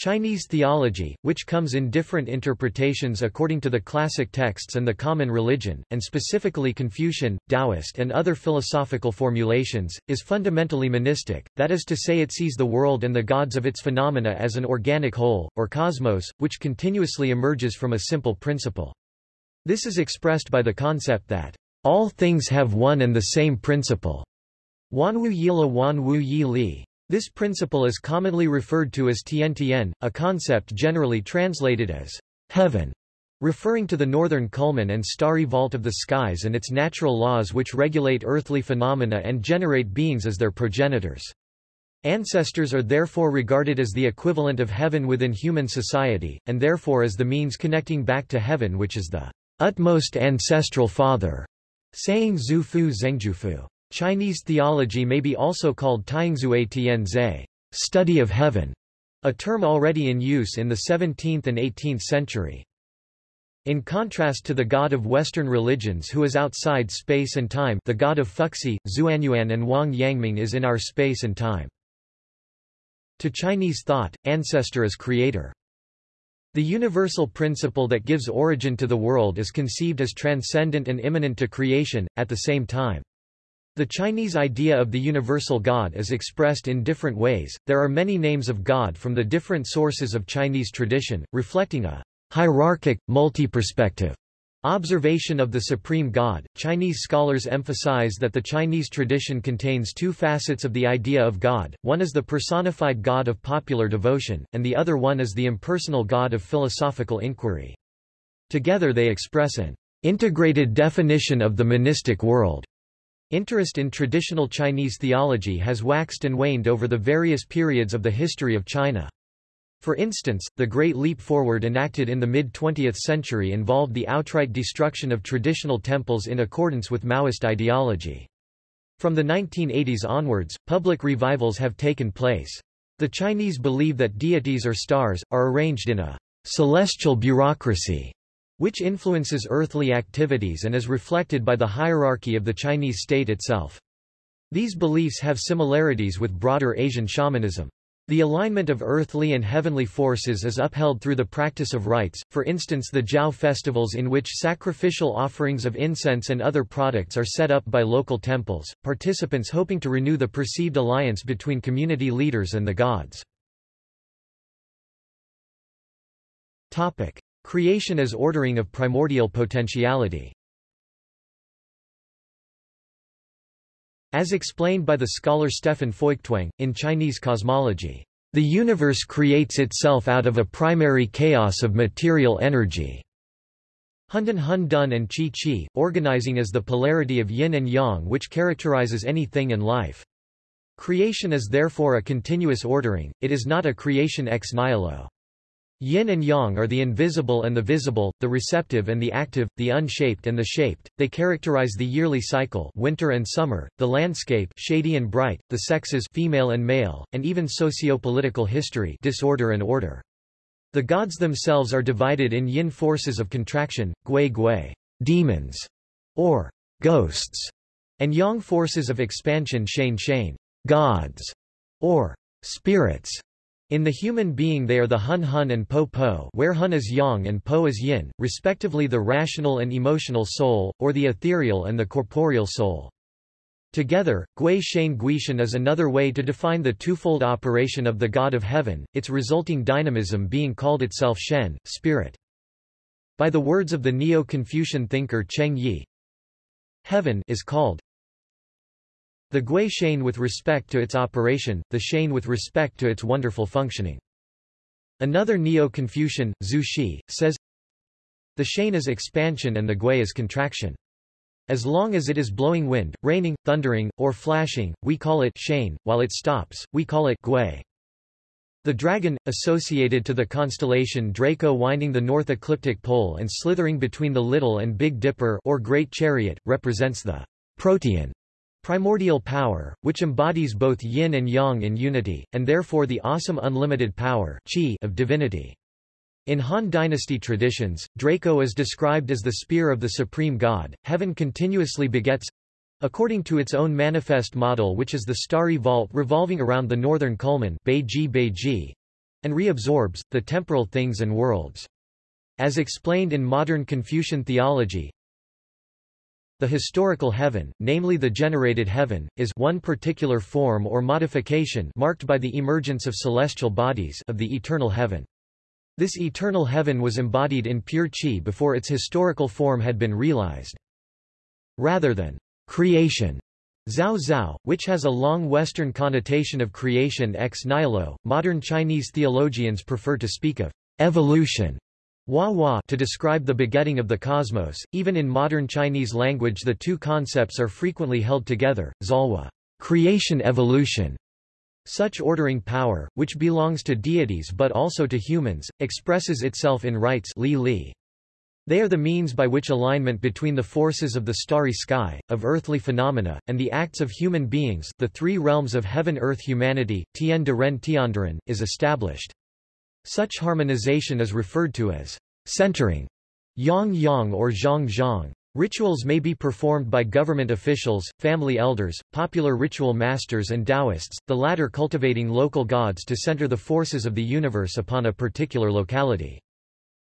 Chinese theology, which comes in different interpretations according to the classic texts and the common religion, and specifically Confucian, Taoist and other philosophical formulations, is fundamentally monistic, that is to say it sees the world and the gods of its phenomena as an organic whole, or cosmos, which continuously emerges from a simple principle. This is expressed by the concept that all things have one and the same principle. Wanwu Yila Wanwu Yi Li. This principle is commonly referred to as Tian a concept generally translated as heaven, referring to the northern culmen and starry vault of the skies and its natural laws which regulate earthly phenomena and generate beings as their progenitors. Ancestors are therefore regarded as the equivalent of heaven within human society, and therefore as the means connecting back to heaven which is the utmost ancestral father, saying Zhu Fu Zhengjufu. Chinese theology may be also called Taiyingzue Tianze, study of heaven, a term already in use in the 17th and 18th century. In contrast to the god of Western religions who is outside space and time the god of Fuxi, Zuanyuan and Wang Yangming is in our space and time. To Chinese thought, ancestor is creator. The universal principle that gives origin to the world is conceived as transcendent and immanent to creation, at the same time. The Chinese idea of the universal God is expressed in different ways. There are many names of God from the different sources of Chinese tradition, reflecting a hierarchic, multi-perspective observation of the supreme God. Chinese scholars emphasize that the Chinese tradition contains two facets of the idea of God. One is the personified God of popular devotion, and the other one is the impersonal God of philosophical inquiry. Together they express an integrated definition of the monistic world. Interest in traditional Chinese theology has waxed and waned over the various periods of the history of China. For instance, the Great Leap Forward enacted in the mid-20th century involved the outright destruction of traditional temples in accordance with Maoist ideology. From the 1980s onwards, public revivals have taken place. The Chinese believe that deities or stars, are arranged in a celestial bureaucracy which influences earthly activities and is reflected by the hierarchy of the Chinese state itself. These beliefs have similarities with broader Asian shamanism. The alignment of earthly and heavenly forces is upheld through the practice of rites, for instance the Jiao festivals in which sacrificial offerings of incense and other products are set up by local temples, participants hoping to renew the perceived alliance between community leaders and the gods. Creation as ordering of primordial potentiality As explained by the scholar Stefan Feuchtwang, in Chinese cosmology, the universe creates itself out of a primary chaos of material energy. Hundan Hun Dun and Qi Qi, organizing as the polarity of yin and yang which characterizes anything in life. Creation is therefore a continuous ordering, it is not a creation ex nihilo. Yin and yang are the invisible and the visible, the receptive and the active, the unshaped and the shaped. They characterize the yearly cycle, winter and summer, the landscape, shady and bright, the sexes, female and male, and even socio-political history, disorder and order. The gods themselves are divided in yin forces of contraction, gui gui, demons, or ghosts, and yang forces of expansion, shane shane, gods, or spirits. In the human being they are the Hun Hun and Po Po where Hun is Yang and Po is Yin, respectively the rational and emotional soul, or the ethereal and the corporeal soul. Together, Gui Shen Guishan is another way to define the twofold operation of the God of Heaven, its resulting dynamism being called itself Shen, spirit. By the words of the Neo-Confucian thinker Cheng Yi, Heaven is called the Gui Shane with respect to its operation, the Shane with respect to its wonderful functioning. Another Neo-Confucian, Zhu Xi, says, The Shane is expansion and the Gui is contraction. As long as it is blowing wind, raining, thundering, or flashing, we call it Shane, while it stops, we call it Gui. The dragon, associated to the constellation Draco winding the north ecliptic pole and slithering between the Little and Big Dipper or Great Chariot, represents the protean Primordial power, which embodies both yin and yang in unity, and therefore the awesome unlimited power of divinity. In Han Dynasty traditions, Draco is described as the spear of the supreme god. Heaven continuously begets according to its own manifest model which is the starry vault revolving around the northern culmen and reabsorbs, the temporal things and worlds. As explained in modern Confucian theology, the historical heaven, namely the generated heaven, is one particular form or modification marked by the emergence of celestial bodies of the eternal heaven. This eternal heaven was embodied in pure qi before its historical form had been realized. Rather than creation, Zhao Zhao, which has a long Western connotation of creation ex nihilo, modern Chinese theologians prefer to speak of evolution Hua to describe the begetting of the cosmos. Even in modern Chinese language the two concepts are frequently held together, Zalwa creation evolution. Such ordering power, which belongs to deities but also to humans, expresses itself in rites li li. They are the means by which alignment between the forces of the starry sky, of earthly phenomena, and the acts of human beings the three realms of heaven-earth-humanity, Tian de Ren Tiandaren, is established. Such harmonization is referred to as centering, yang yang or zhang zhang. Rituals may be performed by government officials, family elders, popular ritual masters and Taoists, the latter cultivating local gods to center the forces of the universe upon a particular locality.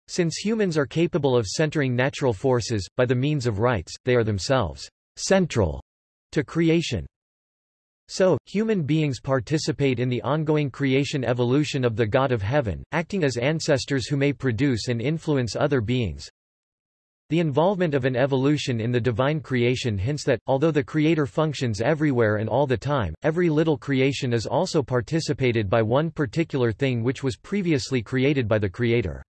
Since humans are capable of centering natural forces, by the means of rites, they are themselves central to creation. So, human beings participate in the ongoing creation evolution of the God of Heaven, acting as ancestors who may produce and influence other beings. The involvement of an evolution in the divine creation hints that, although the Creator functions everywhere and all the time, every little creation is also participated by one particular thing which was previously created by the Creator.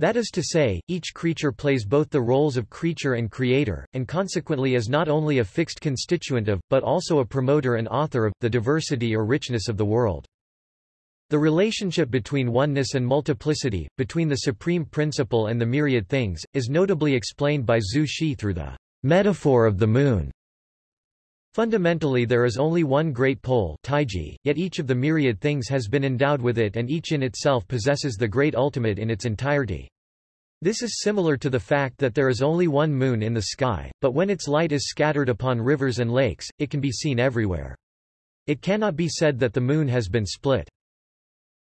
That is to say, each creature plays both the roles of creature and creator, and consequently is not only a fixed constituent of, but also a promoter and author of, the diversity or richness of the world. The relationship between oneness and multiplicity, between the supreme principle and the myriad things, is notably explained by Zhu Xi through the metaphor of the moon. Fundamentally there is only one great pole taiji, yet each of the myriad things has been endowed with it and each in itself possesses the great ultimate in its entirety. This is similar to the fact that there is only one moon in the sky, but when its light is scattered upon rivers and lakes, it can be seen everywhere. It cannot be said that the moon has been split.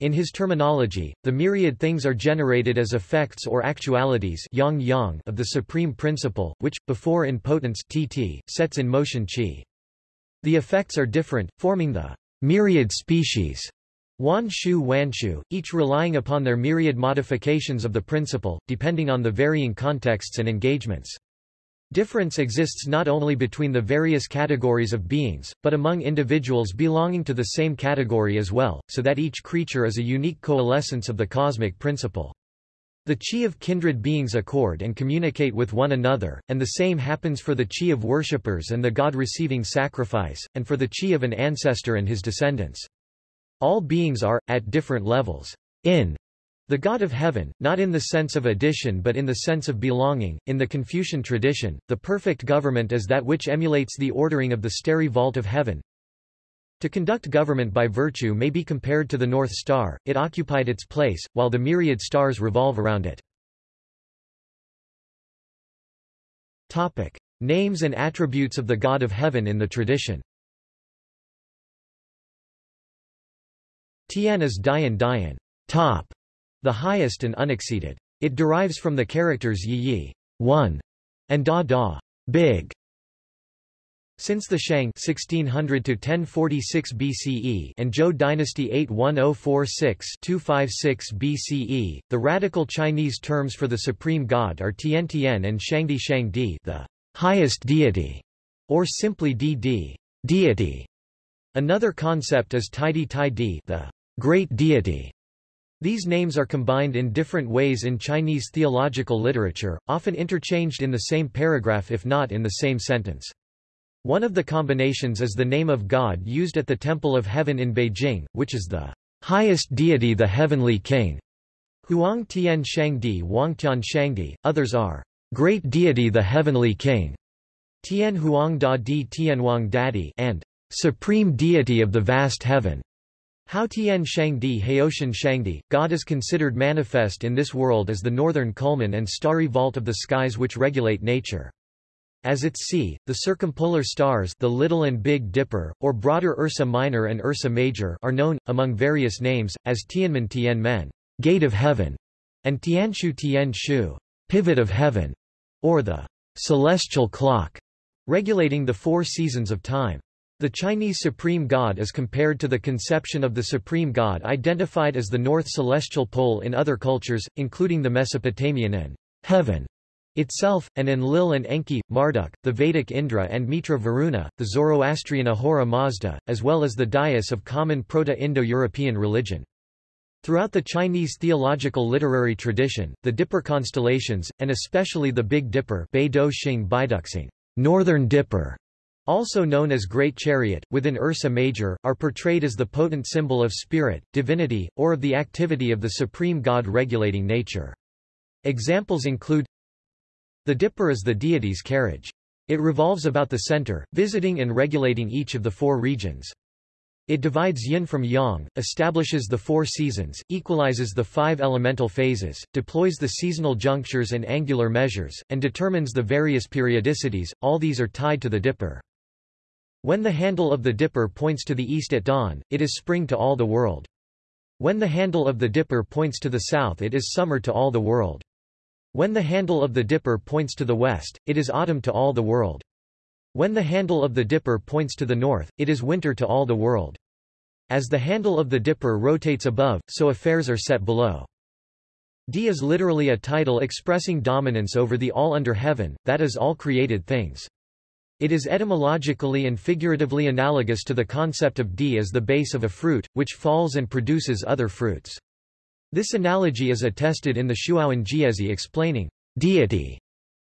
In his terminology, the myriad things are generated as effects or actualities yang yang of the supreme principle, which, before in potence tt, sets in motion qi. The effects are different, forming the myriad species Wan Shu Wan Shu, each relying upon their myriad modifications of the principle, depending on the varying contexts and engagements. Difference exists not only between the various categories of beings, but among individuals belonging to the same category as well, so that each creature is a unique coalescence of the cosmic principle. The chi of kindred beings accord and communicate with one another, and the same happens for the chi of worshippers and the god receiving sacrifice, and for the chi of an ancestor and his descendants. All beings are, at different levels, in the God of heaven, not in the sense of addition but in the sense of belonging. In the Confucian tradition, the perfect government is that which emulates the ordering of the starry vault of heaven, to conduct government by virtue may be compared to the North Star, it occupied its place, while the myriad stars revolve around it. Topic. Names and attributes of the God of Heaven in the tradition Tian is Dian Dian, top, the highest and unexceeded. It derives from the characters Yi Yi, one, and Da Da, big, since the Shang 1600 to 1046 BCE and Zhou dynasty 81046-256 BCE, the radical Chinese terms for the supreme god are Tian Tian and Shangdi Shangdi, the highest deity, or simply Di deity. Another concept is Taidi Taidi, the great deity. These names are combined in different ways in Chinese theological literature, often interchanged in the same paragraph if not in the same sentence. One of the combinations is the name of God used at the Temple of Heaven in Beijing, which is the highest deity the heavenly king. Huang Tian Shangdi Wangtian Shangdi, others are great deity the heavenly king, Tian Huang Da Di Tianwang Dadi and supreme deity of the vast heaven. Hao Tian Shangdi Haoshan Shangdi, God is considered manifest in this world as the northern culmen and starry vault of the skies which regulate nature. As its sea, the circumpolar stars the Little and Big Dipper, or broader Ursa Minor and Ursa Major are known, among various names, as Tianmen Tianmen Gate of Heaven, and Tianshu Tianshu Pivot of Heaven, or the celestial clock, regulating the four seasons of time. The Chinese supreme god is compared to the conception of the supreme god identified as the north celestial pole in other cultures, including the Mesopotamian An heaven itself, and Enlil and Enki, Marduk, the Vedic Indra and Mitra Varuna, the Zoroastrian Ahura Mazda, as well as the Dyeus of common Proto-Indo-European religion. Throughout the Chinese theological literary tradition, the Dipper constellations, and especially the Big Dipper Northern Dipper, also known as Great Chariot, within Ursa Major, are portrayed as the potent symbol of spirit, divinity, or of the activity of the supreme god regulating nature. Examples include the dipper is the deity's carriage. It revolves about the center, visiting and regulating each of the four regions. It divides yin from yang, establishes the four seasons, equalizes the five elemental phases, deploys the seasonal junctures and angular measures, and determines the various periodicities, all these are tied to the dipper. When the handle of the dipper points to the east at dawn, it is spring to all the world. When the handle of the dipper points to the south it is summer to all the world. When the handle of the dipper points to the west, it is autumn to all the world. When the handle of the dipper points to the north, it is winter to all the world. As the handle of the dipper rotates above, so affairs are set below. D is literally a title expressing dominance over the all under heaven, that is all created things. It is etymologically and figuratively analogous to the concept of D as the base of a fruit, which falls and produces other fruits. This analogy is attested in the Shuowen Jiezi explaining deity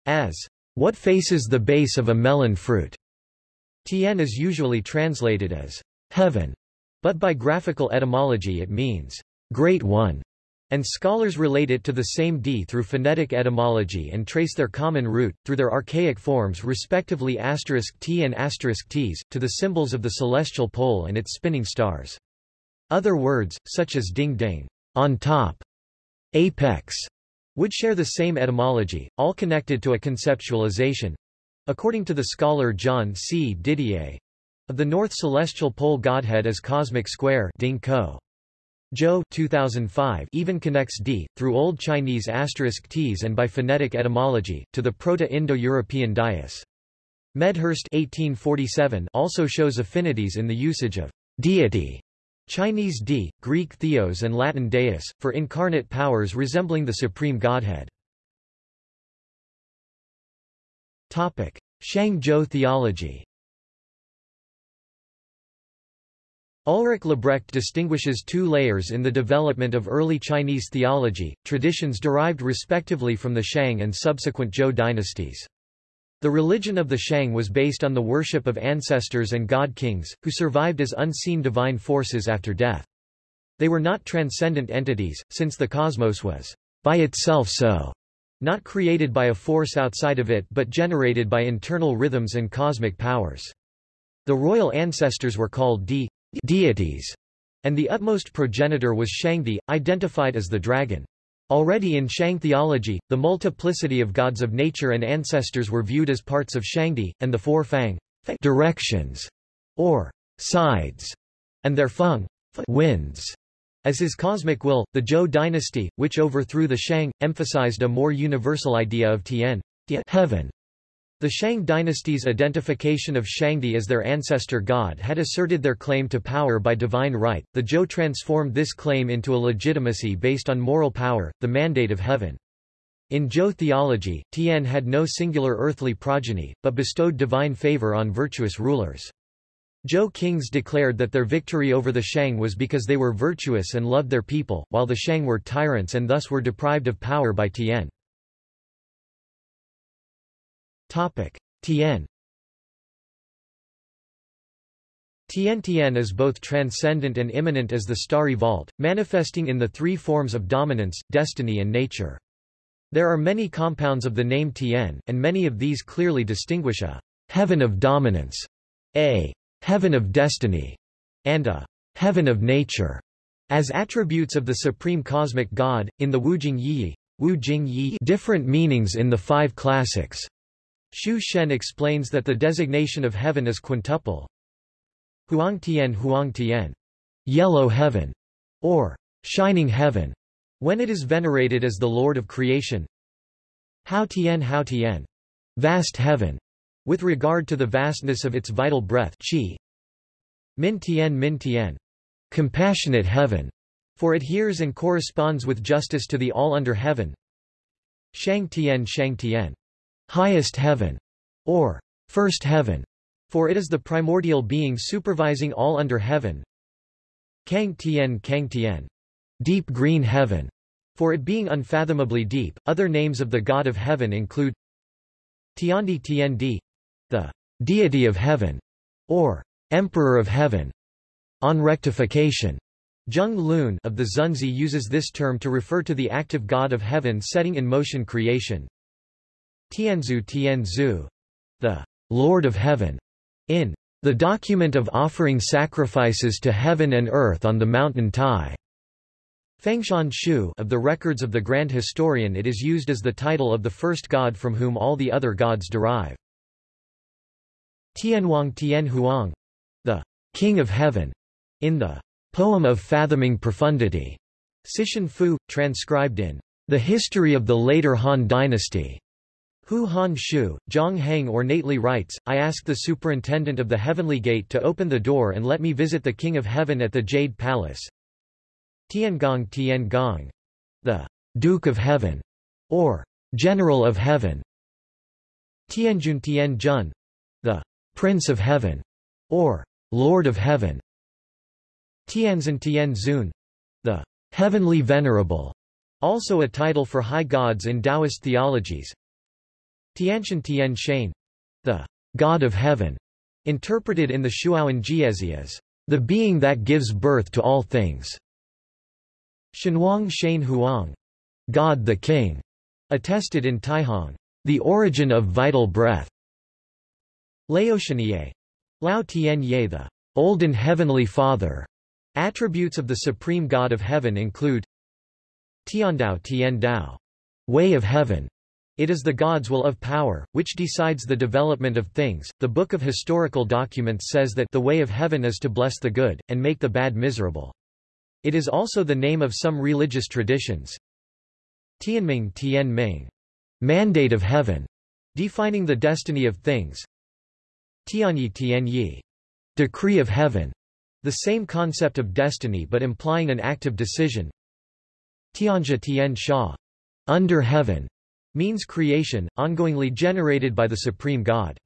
as what faces the base of a melon fruit. Tian is usually translated as heaven, but by graphical etymology it means great one, and scholars relate it to the same D through phonetic etymology and trace their common root, through their archaic forms respectively T and Ts, to the symbols of the celestial pole and its spinning stars. Other words, such as ding-ding, on top, apex, would share the same etymology, all connected to a conceptualization according to the scholar John C. Didier of the North Celestial Pole Godhead as cosmic square Ding -ko. Zhou 2005 even connects D, through Old Chinese asterisk Ts and by phonetic etymology, to the Proto-Indo-European Dyeus. Medhurst 1847 also shows affinities in the usage of deity Chinese D, Greek theos and Latin deus, for incarnate powers resembling the supreme godhead. Shang Zhou theology Ulrich Libbrecht distinguishes two layers in the development of early Chinese theology, traditions derived respectively from the Shang and subsequent Zhou dynasties. The religion of the Shang was based on the worship of ancestors and god-kings, who survived as unseen divine forces after death. They were not transcendent entities, since the cosmos was by itself so, not created by a force outside of it but generated by internal rhythms and cosmic powers. The royal ancestors were called de deities, and the utmost progenitor was Shangdi, identified as the dragon. Already in Shang theology, the multiplicity of gods of nature and ancestors were viewed as parts of Shangdi, and the four Fang directions, or sides, and their Feng winds. As his cosmic will, the Zhou dynasty, which overthrew the Shang, emphasized a more universal idea of Tian heaven, the Shang dynasty's identification of Shangdi as their ancestor god had asserted their claim to power by divine right. The Zhou transformed this claim into a legitimacy based on moral power, the mandate of heaven. In Zhou theology, Tian had no singular earthly progeny, but bestowed divine favor on virtuous rulers. Zhou kings declared that their victory over the Shang was because they were virtuous and loved their people, while the Shang were tyrants and thus were deprived of power by Tian. Topic: Tien Tian Tian is both transcendent and immanent as the starry vault, manifesting in the three forms of dominance, destiny and nature. There are many compounds of the name Tien, and many of these clearly distinguish a heaven of dominance, a heaven of destiny, and a heaven of nature as attributes of the supreme cosmic god. In the Wujing Yi, Wu Jing Yi different meanings in the five classics Xu Shen explains that the designation of heaven is quintuple. Huang Tian Huang Tian, yellow heaven, or shining heaven, when it is venerated as the Lord of creation. Hao Tian Hao Tian, vast heaven, with regard to the vastness of its vital breath qi. Min Tian Min Tian, compassionate heaven, for it hears and corresponds with justice to the all under heaven. Shang Tian Shang Tian, highest heaven, or first heaven, for it is the primordial being supervising all under heaven. Kang Tian Kang Tian, deep green heaven, for it being unfathomably deep. Other names of the God of heaven include Tiandi Tiandi, the deity of heaven, or emperor of heaven. On rectification, Zheng Lun of the Xunzi uses this term to refer to the active God of heaven setting in motion creation. Tianzu Tianzu, the Lord of Heaven, in the document of offering sacrifices to heaven and earth on the mountain Tai. Fengshan Shu of the records of the Grand Historian it is used as the title of the first god from whom all the other gods derive. Tianhuang Tianhuang, the King of Heaven, in the Poem of Fathoming Profundity, Sishan Fu, transcribed in The History of the Later Han Dynasty. Hu Han Shu, Zhang Heng ornately writes, I asked the superintendent of the heavenly gate to open the door and let me visit the King of Heaven at the Jade Palace. Tiangong Tiangong, the Duke of Heaven, or General of Heaven. Tianjun Tianjun, the Prince of Heaven, or Lord of Heaven. Tianzin Tianzun, the heavenly venerable, also a title for high gods in Taoist theologies. Tianshan Tian the God of Heaven, interpreted in the Shuowen Jiezi as the being that gives birth to all things. Shenhuang Shen Huang, God the King, attested in Taihong, the origin of vital breath. Laotianye, Lao Tian Ye the Olden Heavenly Father, Attributes of the Supreme God of Heaven include Tiandao Tiandao, way of heaven. It is the God's will of power, which decides the development of things. The Book of Historical Documents says that the way of heaven is to bless the good, and make the bad miserable. It is also the name of some religious traditions. Tianming Tianming, mandate of heaven, defining the destiny of things. Tianyi Tianyi, decree of heaven, the same concept of destiny but implying an active decision. Tianja Tian Sha, under heaven, means creation, ongoingly generated by the supreme God.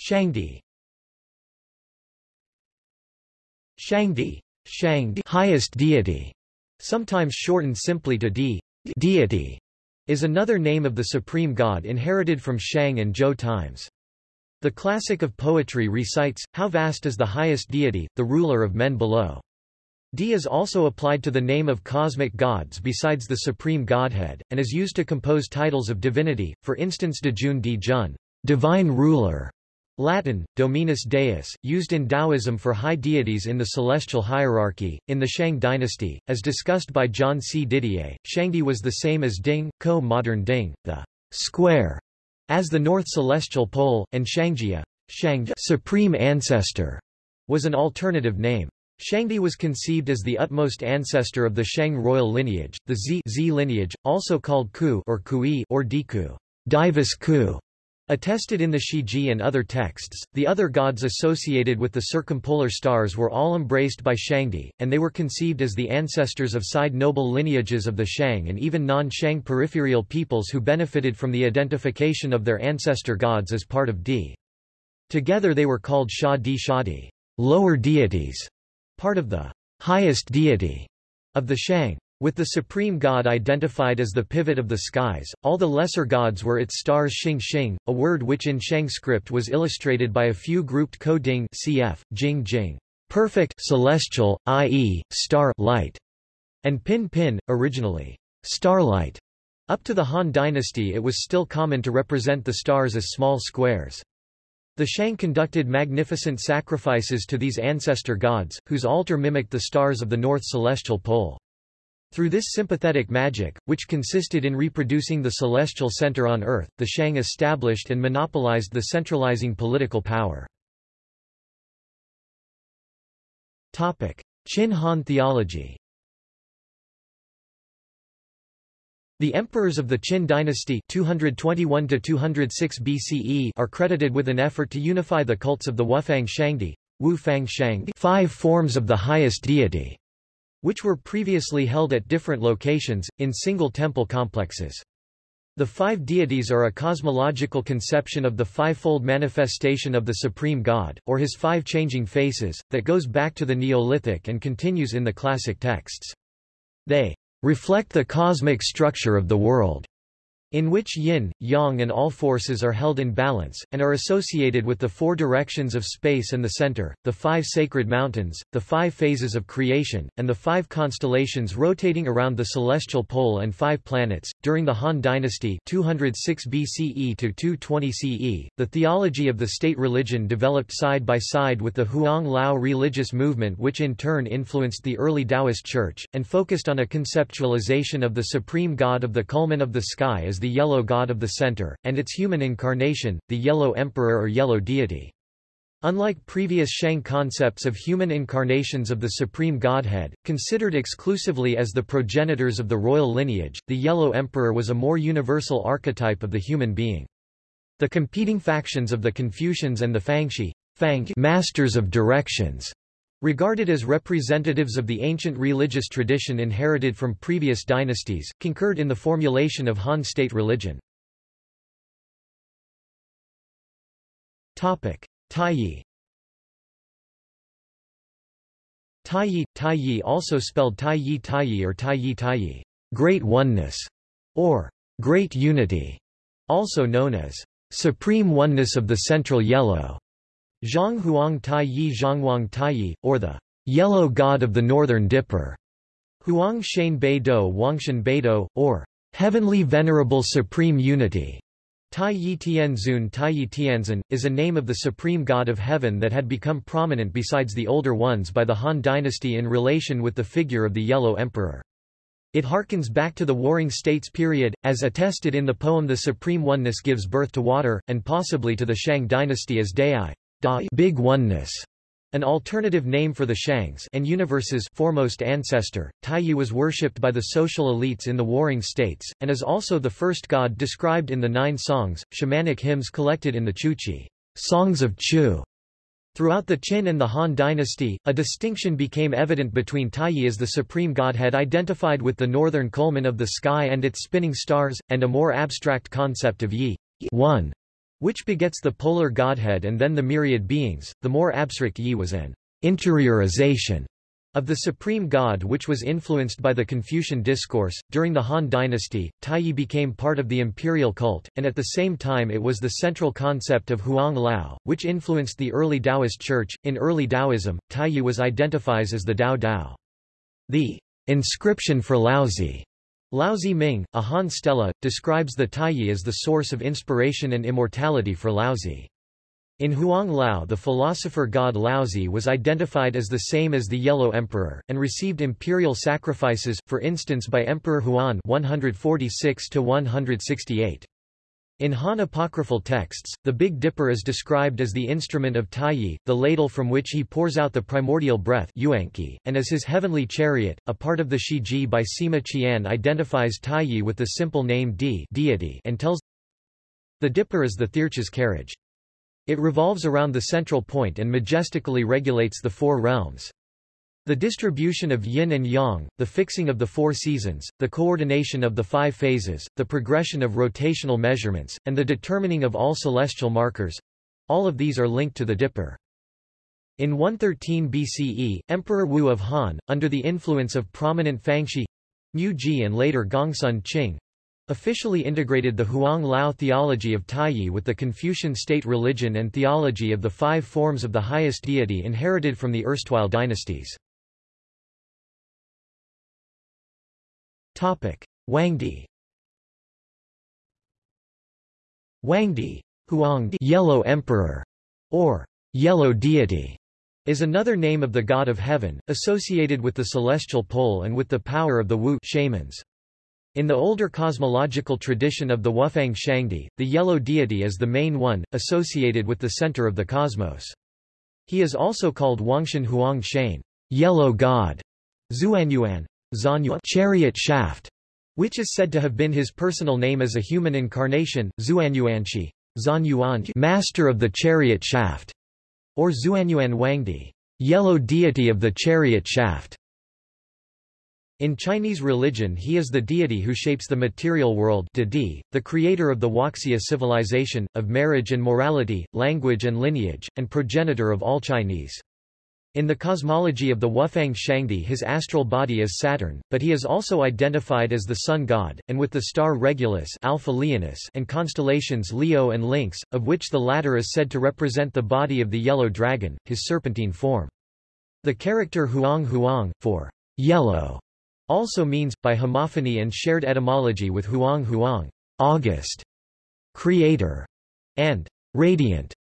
Shangdi. Shangdi, Shangdi, highest deity, sometimes shortened simply to Di, deity, is another name of the supreme god inherited from Shang and Zhou times. The classic of poetry recites, how vast is the highest deity, the ruler of men below. Di is also applied to the name of cosmic gods besides the supreme godhead, and is used to compose titles of divinity, for instance Dejun Di Jun, divine ruler, Latin, Dominus Deus, used in Taoism for high deities in the celestial hierarchy. In the Shang dynasty, as discussed by John C. Didier, Shangdi was the same as Ding, co-modern Ding, the square as the North Celestial Pole, and Shangjia Shangj Supreme Ancestor, was an alternative name. Shangdi was conceived as the utmost ancestor of the Shang royal lineage, the Z, Z lineage, also called Ku or Kui or Diku, Divus Ku. Attested in the Shiji and other texts, the other gods associated with the circumpolar stars were all embraced by Shangdi, and they were conceived as the ancestors of side noble lineages of the Shang and even non-Shang peripheral peoples who benefited from the identification of their ancestor gods as part of Di. Together they were called Sha Di Shadi, lower deities, part of the highest deity of the Shang. With the supreme god identified as the pivot of the skies, all the lesser gods were its stars Xing Xing, a word which in Shang script was illustrated by a few grouped ko-ding cf. Jing Jing, perfect celestial, i.e., star light, and Pin Pin, originally starlight. Up to the Han dynasty it was still common to represent the stars as small squares. The Shang conducted magnificent sacrifices to these ancestor gods, whose altar mimicked the stars of the north celestial pole. Through this sympathetic magic, which consisted in reproducing the celestial center on earth, the Shang established and monopolized the centralizing political power. Qin Han theology The emperors of the Qin dynasty 221 BCE are credited with an effort to unify the cults of the Wufang Shangdi Wu Fang Shang five forms of the highest deity, which were previously held at different locations, in single temple complexes. The five deities are a cosmological conception of the fivefold manifestation of the supreme god, or his five changing faces, that goes back to the Neolithic and continues in the classic texts. They reflect the cosmic structure of the world in which yin, yang and all forces are held in balance, and are associated with the four directions of space and the center, the five sacred mountains, the five phases of creation, and the five constellations rotating around the celestial pole and five planets. During the Han Dynasty 206 BCE to 220 CE, the theology of the state religion developed side by side with the Huang Lao religious movement which in turn influenced the early Taoist church, and focused on a conceptualization of the supreme god of the culmen of the sky as the yellow god of the center, and its human incarnation, the yellow emperor or yellow deity. Unlike previous Shang concepts of human incarnations of the supreme godhead, considered exclusively as the progenitors of the royal lineage, the yellow emperor was a more universal archetype of the human being. The competing factions of the Confucians and the Fangxi Fang masters of directions Regarded as representatives of the ancient religious tradition inherited from previous dynasties, concurred in the formulation of Han state religion. Taiyi Taiyi, Taiyi also spelled Taiyi Taiyi or Taiyi Taiyi, great oneness, or great unity, also known as supreme oneness of the central yellow. Zhang Huang Tai Yi Zhangwang Tai Yi, or the Yellow God of the Northern Dipper, Huang Shan Beido Wangshan Beido, or Heavenly Venerable Supreme Unity. Tai Yi Tianzun Tai Yi Tianzun, is a name of the supreme god of heaven that had become prominent besides the older ones by the Han dynasty in relation with the figure of the Yellow Emperor. It harkens back to the Warring States period, as attested in the poem The Supreme Oneness Gives Birth to Water, and possibly to the Shang dynasty as Dai. Da Big Oneness, an alternative name for the Shangs and universe's foremost ancestor, Taiyi was worshipped by the social elites in the warring states, and is also the first god described in the nine songs, shamanic hymns collected in the Chuchi songs of Chu. Throughout the Qin and the Han dynasty, a distinction became evident between Taiyi as the supreme godhead identified with the northern culmen of the sky and its spinning stars, and a more abstract concept of Yi, one, which begets the polar godhead and then the myriad beings. The more abstract Yi was an interiorization of the supreme god which was influenced by the Confucian discourse. During the Han dynasty, Taiyi became part of the imperial cult, and at the same time it was the central concept of Huang Lao, which influenced the early Taoist church. In early Taoism, Taiyi was identified as the Dao Dao. The inscription for Laozi Laozi Ming, a Han stela, describes the Taiyi as the source of inspiration and immortality for Laozi. In Huang Lao the philosopher god Laozi was identified as the same as the Yellow Emperor, and received imperial sacrifices, for instance by Emperor Huan 146 -168. In Han apocryphal texts, the Big Dipper is described as the instrument of Taiyi, the ladle from which he pours out the primordial breath and as his heavenly chariot. A part of the Shiji by Sima Qian identifies Taiyi with the simple name Di deity and tells the Dipper is the thearch's carriage. It revolves around the central point and majestically regulates the four realms. The distribution of yin and yang, the fixing of the four seasons, the coordination of the five phases, the progression of rotational measurements, and the determining of all celestial markers—all of these are linked to the Dipper. In 113 BCE, Emperor Wu of Han, under the influence of prominent Fangxi Mu Ji and later Gongsun Qing, officially integrated the Huang Lao theology of Taiyi with the Confucian state religion and theology of the five forms of the highest deity inherited from the erstwhile dynasties. Wangdi Wangdi Huangdi Yellow Emperor, or Yellow Deity, is another name of the god of heaven, associated with the celestial pole and with the power of the Wu shamans. In the older cosmological tradition of the Wufang Shangdi, the yellow deity is the main one, associated with the center of the cosmos. He is also called Wangshan Huang Shane, yellow god, Zuanyuan, Zanyua chariot shaft, which is said to have been his personal name as a human incarnation, Zuanyuanshi, Zanyuan master of the chariot shaft or Zuanyuan Wangdi, yellow deity of the chariot shaft. In Chinese religion he is the deity who shapes the material world the creator of the Huaxia civilization, of marriage and morality, language and lineage, and progenitor of all Chinese. In the cosmology of the Wufang Shangdi his astral body is Saturn, but he is also identified as the sun god, and with the star Regulus Alpha Leonis and constellations Leo and Lynx, of which the latter is said to represent the body of the yellow dragon, his serpentine form. The character Huang Huang, for yellow, also means, by homophony and shared etymology with Huang Huang, August, creator, and radiant,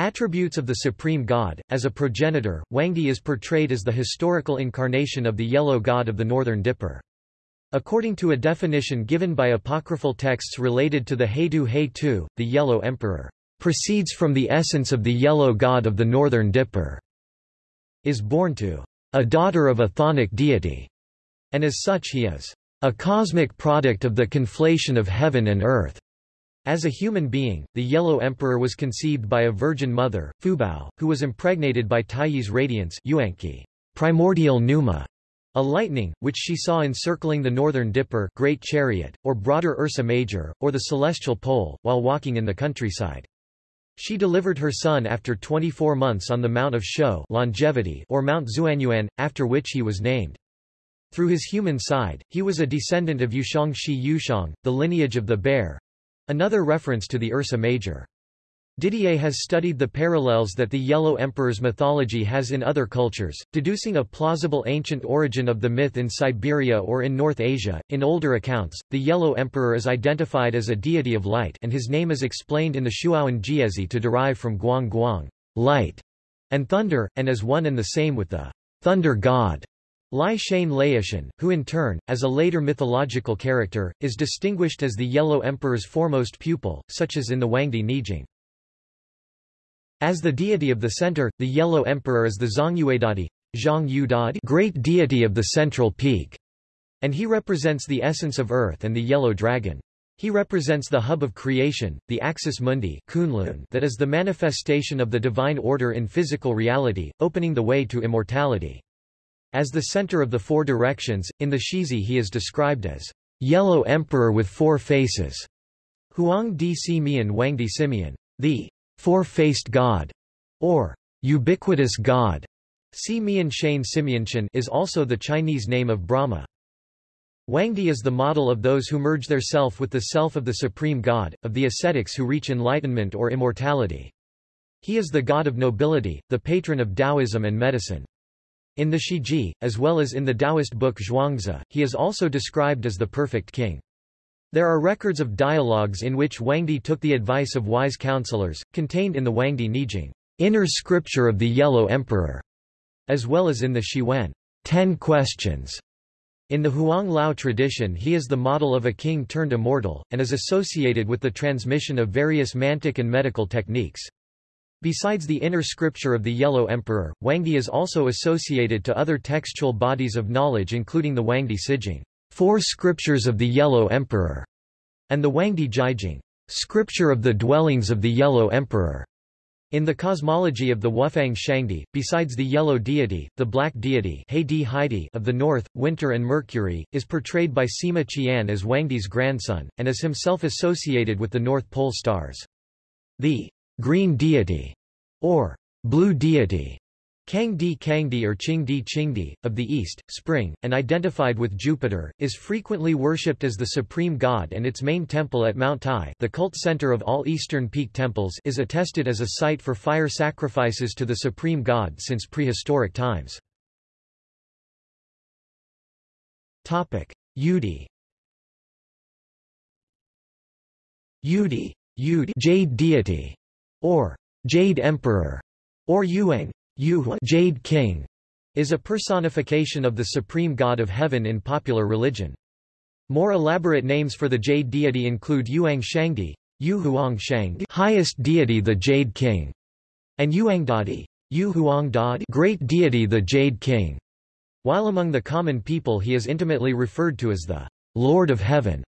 Attributes of the supreme god, as a progenitor, Wangdi is portrayed as the historical incarnation of the yellow god of the northern dipper. According to a definition given by apocryphal texts related to the Heidu Hei-tu, the yellow emperor proceeds from the essence of the yellow god of the northern dipper, is born to a daughter of a chthonic deity, and as such he is a cosmic product of the conflation of heaven and earth. As a human being, the Yellow Emperor was conceived by a virgin mother, Fubao, who was impregnated by Taiyi's radiance Yuanqi, primordial pneuma, a lightning, which she saw encircling the northern Dipper Great Chariot, or broader Ursa Major, or the celestial pole, while walking in the countryside. She delivered her son after 24 months on the Mount of Shou longevity or Mount Zuanyuan, after which he was named. Through his human side, he was a descendant of Yushang Shi Yushang, the lineage of the bear, Another reference to the Ursa Major. Didier has studied the parallels that the Yellow Emperor's mythology has in other cultures, deducing a plausible ancient origin of the myth in Siberia or in North Asia. In older accounts, the Yellow Emperor is identified as a deity of light and his name is explained in the Shuowen Jiezi to derive from Guang Guang, light, and thunder, and as one and the same with the thunder god. Lai Shane Laishan, who in turn, as a later mythological character, is distinguished as the Yellow Emperor's foremost pupil, such as in the Wangdi Nijing. As the deity of the center, the Yellow Emperor is the Zhongyuedadi, Zhang great deity of the central peak, and he represents the essence of earth and the yellow dragon. He represents the hub of creation, the axis mundi Kunlun that is the manifestation of the divine order in physical reality, opening the way to immortality. As the center of the four directions, in the Shizi he is described as yellow emperor with four faces. Huang di Si Mian Wang di Simeon, the four-faced god, or ubiquitous god. Si Mian Shane Simeonshan is also the Chinese name of Brahma. Wangdi is the model of those who merge their self with the self of the supreme god, of the ascetics who reach enlightenment or immortality. He is the god of nobility, the patron of Taoism and medicine. In the Shiji, as well as in the Taoist book Zhuangzi, he is also described as the perfect king. There are records of dialogues in which Wangdi took the advice of wise counselors, contained in the Wangdi Nijing, inner scripture of the Yellow Emperor, as well as in the Shiwen, Ten Questions. In the Huang Lao tradition he is the model of a king turned immortal, and is associated with the transmission of various mantic and medical techniques. Besides the inner scripture of the Yellow Emperor, Wangdi is also associated to other textual bodies of knowledge including the Wangdi Sijing, Four Scriptures of the Yellow Emperor, and the Wangdi Jijing, Scripture of the Dwellings of the Yellow Emperor. In the cosmology of the Wufang Shangdi, besides the yellow deity, the black deity of the north, winter and Mercury, is portrayed by Sima Qian as Wangdi's grandson, and is himself associated with the North Pole stars. The green deity, or blue deity, Kangdi Kangdi or Qingdi Qingdi, of the east, spring, and identified with Jupiter, is frequently worshipped as the supreme god and its main temple at Mount Tai the cult center of all eastern peak temples is attested as a site for fire sacrifices to the supreme god since prehistoric times. Yudi Yudi, Yudi jade deity or Jade Emperor, or Yuang, Yu Jade King, is a personification of the supreme god of heaven in popular religion. More elaborate names for the jade deity include Yuang Shangdi, Yu Huang Shang, highest deity the Jade King, and Yuangdadi, Yu Huang Dad, great deity the Jade King. While among the common people he is intimately referred to as the Lord of Heaven.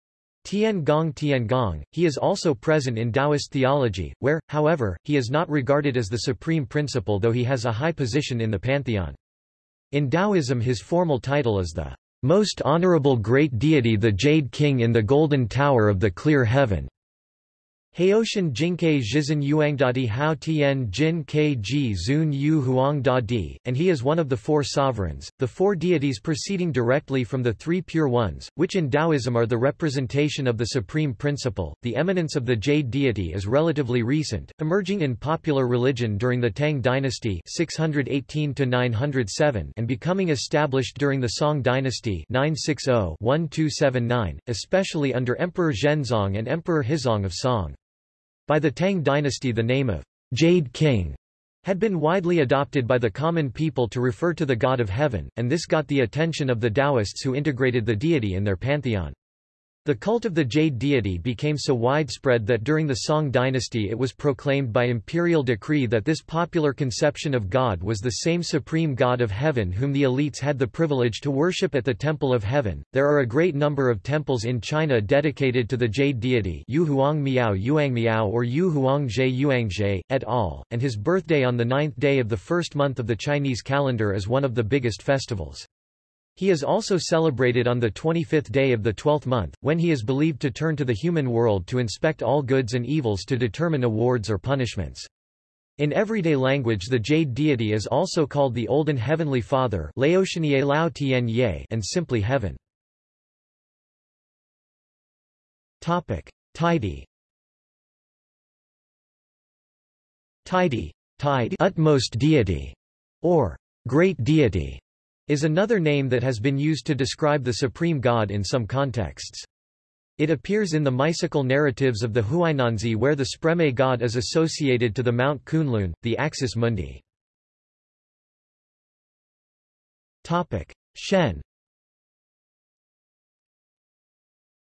Tian Gong Tian Gong, he is also present in Taoist theology, where, however, he is not regarded as the supreme principle though he has a high position in the pantheon. In Taoism his formal title is the most honorable great deity the Jade King in the Golden Tower of the Clear Heaven. Haoshan Jingke Zhizhen Yuangdadi Hao Tian Jin Ji Zun Yu Huang Da Di, and he is one of the four sovereigns, the four deities proceeding directly from the three pure ones, which in Taoism are the representation of the supreme principle. The eminence of the Jade deity is relatively recent, emerging in popular religion during the Tang dynasty 618 907 and becoming established during the Song dynasty 960-1279, especially under Emperor Zhenzong and Emperor Huizong of Song. By the Tang dynasty the name of Jade King had been widely adopted by the common people to refer to the god of heaven, and this got the attention of the Taoists who integrated the deity in their pantheon. The cult of the jade deity became so widespread that during the Song dynasty it was proclaimed by imperial decree that this popular conception of God was the same supreme God of heaven whom the elites had the privilege to worship at the Temple of Heaven. There are a great number of temples in China dedicated to the jade deity Yu Huang Miao Yuang Miao or Yu Huang Zhe Yuangzhe, et al., and his birthday on the ninth day of the first month of the Chinese calendar is one of the biggest festivals. He is also celebrated on the 25th day of the 12th month, when he is believed to turn to the human world to inspect all goods and evils to determine awards or punishments. In everyday language the jade deity is also called the Olden Heavenly Father and simply Heaven. Tidy Tidy, tide utmost deity, or great deity, is another name that has been used to describe the supreme god in some contexts. It appears in the mystical narratives of the Huainanzi where the Spreme god is associated to the Mount Kunlun, the axis mundi. Shen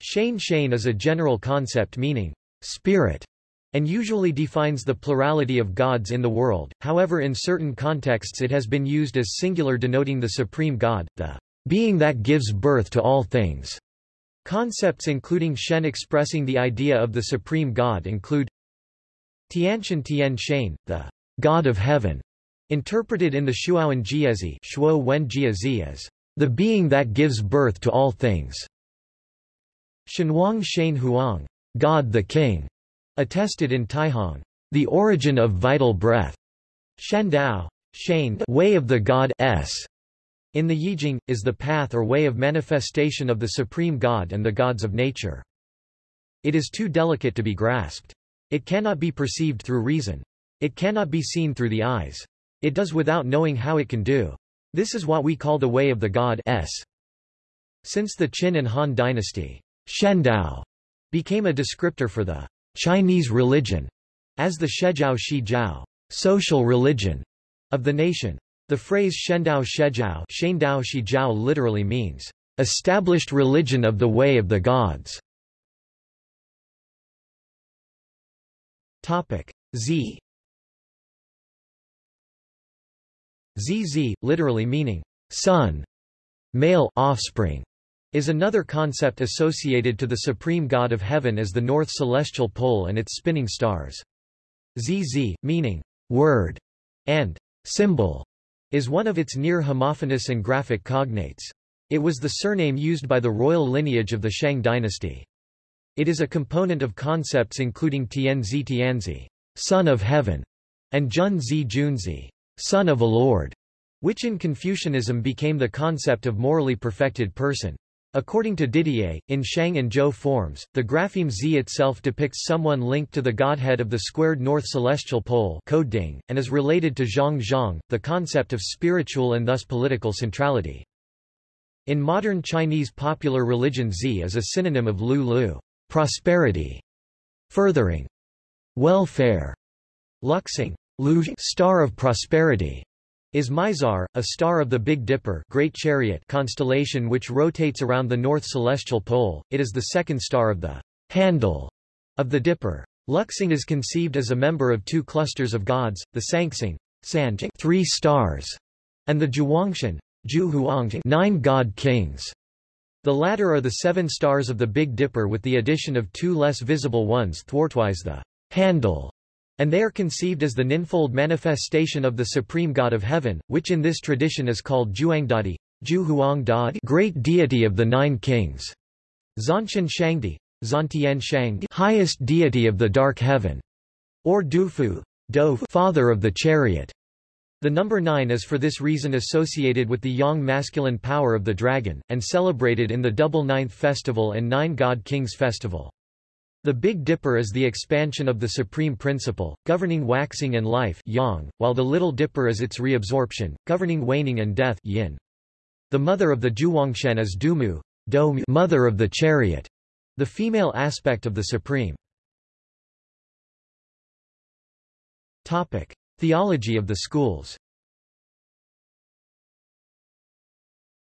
Shane Shane is a general concept meaning, spirit, and usually defines the plurality of gods in the world, however in certain contexts it has been used as singular denoting the supreme god, the being that gives birth to all things. Concepts including Shen expressing the idea of the supreme god include Tianshan Tian Shen, the god of heaven, interpreted in the Shuowen Jiezi Shuo Wen Jiezi as the being that gives birth to all things. Shenhuang Shen Huang, God the King, Attested in Taihong, the origin of vital breath. Shendao, Shane, way of the god s. In the Yijing, is the path or way of manifestation of the supreme god and the gods of nature. It is too delicate to be grasped. It cannot be perceived through reason. It cannot be seen through the eyes. It does without knowing how it can do. This is what we call the way of the god s. Since the Qin and Han dynasty, Shendao became a descriptor for the Chinese religion, as the Shejiao Shijiao, social religion, of the nation. The phrase Shendao Shejiao Shendao Shijiao literally means, established religion of the way of the gods. Topic Z ZZ, literally meaning son, male offspring, is another concept associated to the supreme god of heaven as the north celestial pole and its spinning stars. ZZ, meaning word and symbol, is one of its near homophonous and graphic cognates. It was the surname used by the royal lineage of the Shang dynasty. It is a component of concepts including Tianzi Tianzi, son of heaven, and Junzi Junzi, son of a lord, which in Confucianism became the concept of morally perfected person. According to Didier, in Shang and Zhou forms, the grapheme Z itself depicts someone linked to the godhead of the squared north celestial pole Ding, and is related to Zhang Zhang, the concept of spiritual and thus political centrality. In modern Chinese popular religion Z is a synonym of Lu Lu prosperity, furthering, welfare, Luxing, Lu star of prosperity, is Mizar, a star of the Big Dipper Great Chariot constellation which rotates around the north celestial pole. It is the second star of the handle of the Dipper. Luxing is conceived as a member of two clusters of gods, the Sangsang three stars, and the Zhuangshan nine god kings. The latter are the seven stars of the Big Dipper with the addition of two less visible ones thwartwise the handle, and they are conceived as the ninfold manifestation of the supreme god of heaven, which in this tradition is called Juangdadi, Zhuangdadi, great deity of the nine kings, Zanshan Shangdi, Zantian Shang highest deity of the dark heaven, or Dufu father of the chariot. The number 9 is for this reason associated with the yang masculine power of the dragon, and celebrated in the double ninth festival and nine god kings festival. The Big Dipper is the expansion of the supreme principle, governing waxing and life yang, while the Little Dipper is its reabsorption, governing waning and death yin. The mother of the Zhuangshan is Dumu, mother of the chariot the female aspect of the supreme. Topic: Theology of the schools.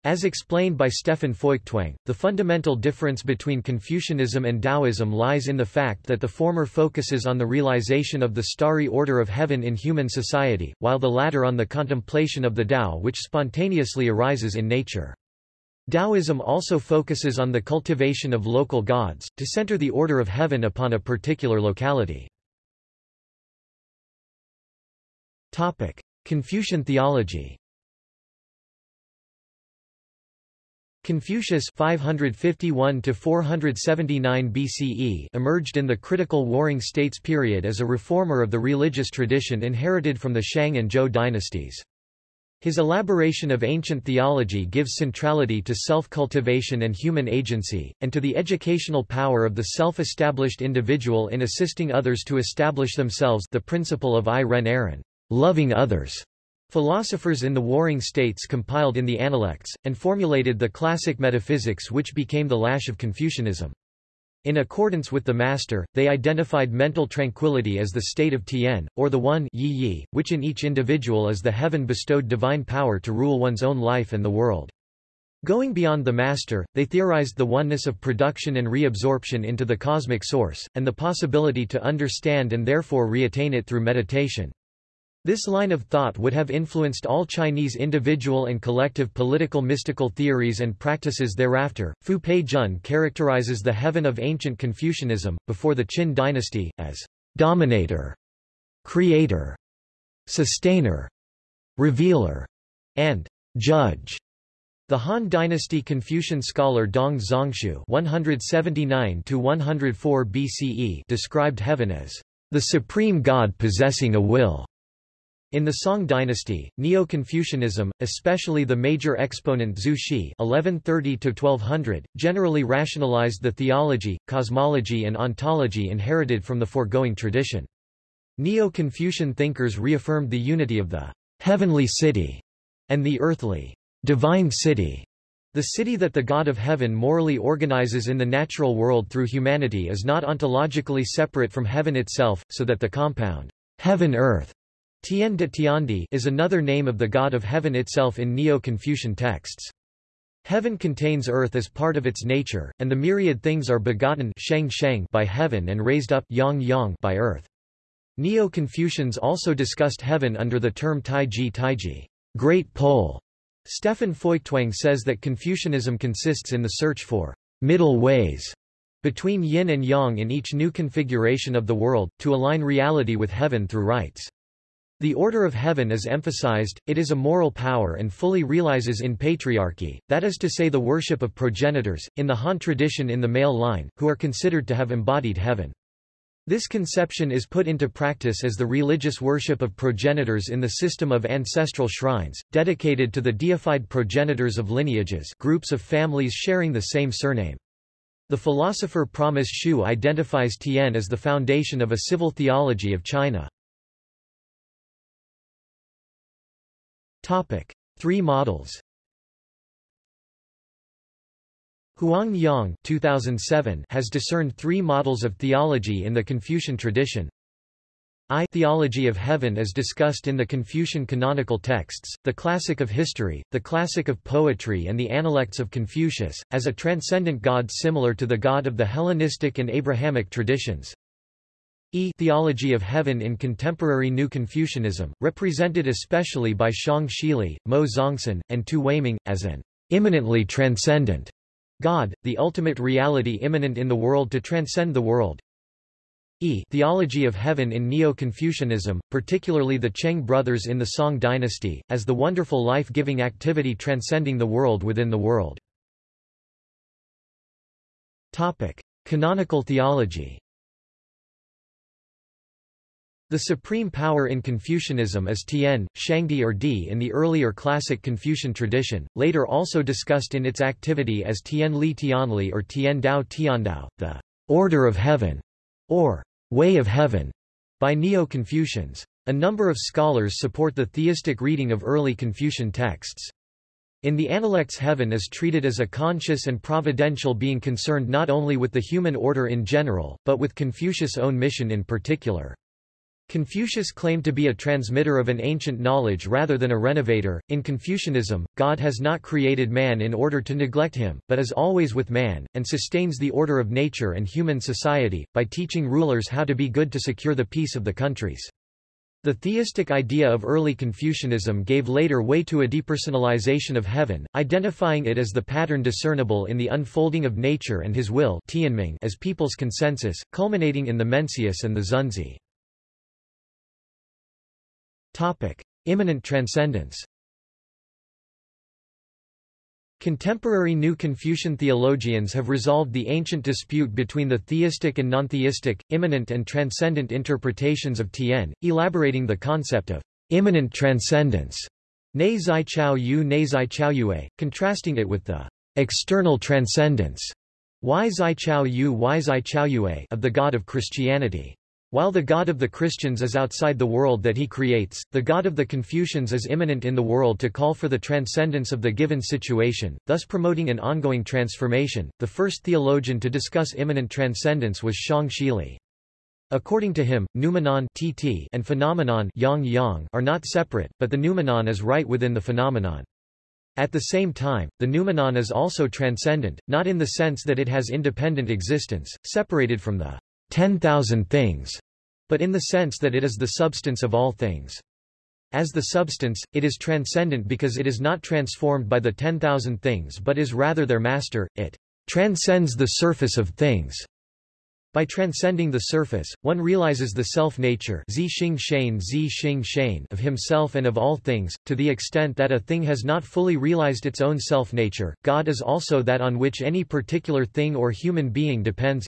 As explained by Stefan Feuchtwang, the fundamental difference between Confucianism and Taoism lies in the fact that the former focuses on the realization of the starry order of heaven in human society, while the latter on the contemplation of the Tao which spontaneously arises in nature. Taoism also focuses on the cultivation of local gods, to center the order of heaven upon a particular locality. Confucian theology Confucius 551 BCE emerged in the critical Warring States period as a reformer of the religious tradition inherited from the Shang and Zhou dynasties. His elaboration of ancient theology gives centrality to self-cultivation and human agency, and to the educational power of the self-established individual in assisting others to establish themselves the principle of I Ren Aaron, loving others. Philosophers in the Warring States compiled in the Analects, and formulated the classic metaphysics which became the lash of Confucianism. In accordance with the master, they identified mental tranquility as the state of Tian, or the One yi yi, which in each individual is the heaven-bestowed divine power to rule one's own life and the world. Going beyond the master, they theorized the oneness of production and reabsorption into the cosmic source, and the possibility to understand and therefore reattain it through meditation. This line of thought would have influenced all Chinese individual and collective political mystical theories and practices thereafter. Fu Pei Jun characterizes the heaven of ancient Confucianism, before the Qin dynasty, as dominator, creator, sustainer, revealer, and judge. The Han Dynasty Confucian scholar Dong Zhongshu (179–104 BCE) described heaven as the supreme God possessing a will. In the Song dynasty, Neo-Confucianism, especially the major exponent Zhu Xi (1130–1200), generally rationalized the theology, cosmology and ontology inherited from the foregoing tradition. Neo-Confucian thinkers reaffirmed the unity of the heavenly city and the earthly divine city. The city that the God of heaven morally organizes in the natural world through humanity is not ontologically separate from heaven itself, so that the compound heaven-earth Tian de Tiandi is another name of the god of heaven itself in Neo-Confucian texts. Heaven contains earth as part of its nature, and the myriad things are begotten sheng sheng by heaven and raised up yang yang by earth. Neo-Confucians also discussed heaven under the term Taiji Taiji, great pole. Stefan Feuchtwang says that Confucianism consists in the search for middle ways between yin and yang in each new configuration of the world, to align reality with heaven through rites. The order of heaven is emphasized, it is a moral power and fully realizes in patriarchy, that is to say the worship of progenitors, in the Han tradition in the male line, who are considered to have embodied heaven. This conception is put into practice as the religious worship of progenitors in the system of ancestral shrines, dedicated to the deified progenitors of lineages groups of families sharing the same surname. The philosopher Promise Hsu identifies Tian as the foundation of a civil theology of China. Topic: Three models. Huang Yong 2007 has discerned three models of theology in the Confucian tradition. I theology of heaven as discussed in the Confucian canonical texts, the classic of history, the classic of poetry and the Analects of Confucius, as a transcendent god similar to the god of the Hellenistic and Abrahamic traditions. E theology of heaven in contemporary New Confucianism, represented especially by Xiong Shili, Mo Zongsan, and Tu Weiming, as an immanently transcendent God, the ultimate reality immanent in the world to transcend the world. E theology of heaven in Neo-Confucianism, particularly the Cheng brothers in the Song dynasty, as the wonderful life-giving activity transcending the world within the world. Topic. Canonical theology The supreme power in Confucianism is Tian, Shangdi or Di in the earlier classic Confucian tradition, later also discussed in its activity as Tian Li Tianli or Tian Dao Tiandao, the order of heaven, or Way of Heaven by Neo-Confucians. A number of scholars support the theistic reading of early Confucian texts. In the Analects heaven is treated as a conscious and providential being concerned not only with the human order in general, but with Confucius' own mission in particular. Confucius claimed to be a transmitter of an ancient knowledge rather than a renovator. In Confucianism, God has not created man in order to neglect him, but is always with man, and sustains the order of nature and human society, by teaching rulers how to be good to secure the peace of the countries. The theistic idea of early Confucianism gave later way to a depersonalization of heaven, identifying it as the pattern discernible in the unfolding of nature and his will as people's consensus, culminating in the Mencius and the Xunzi. Topic. Immanent transcendence Contemporary New Confucian theologians have resolved the ancient dispute between the theistic and non-theistic, immanent and transcendent interpretations of Tian, elaborating the concept of immanent transcendence nei zai chao yu nei zai chao yue, contrasting it with the external transcendence y zai chao yu y zai chao yue of the God of Christianity. While the God of the Christians is outside the world that he creates, the God of the Confucians is immanent in the world to call for the transcendence of the given situation, thus promoting an ongoing transformation. The first theologian to discuss immanent transcendence was Xiong Shili. According to him, noumenon tt and phenomenon yang yang are not separate, but the noumenon is right within the phenomenon. At the same time, the noumenon is also transcendent, not in the sense that it has independent existence, separated from the 10,000 things, but in the sense that it is the substance of all things. As the substance, it is transcendent because it is not transformed by the 10,000 things but is rather their master, it transcends the surface of things. By transcending the surface, one realizes the self-nature of himself and of all things, to the extent that a thing has not fully realized its own self-nature. God is also that on which any particular thing or human being depends.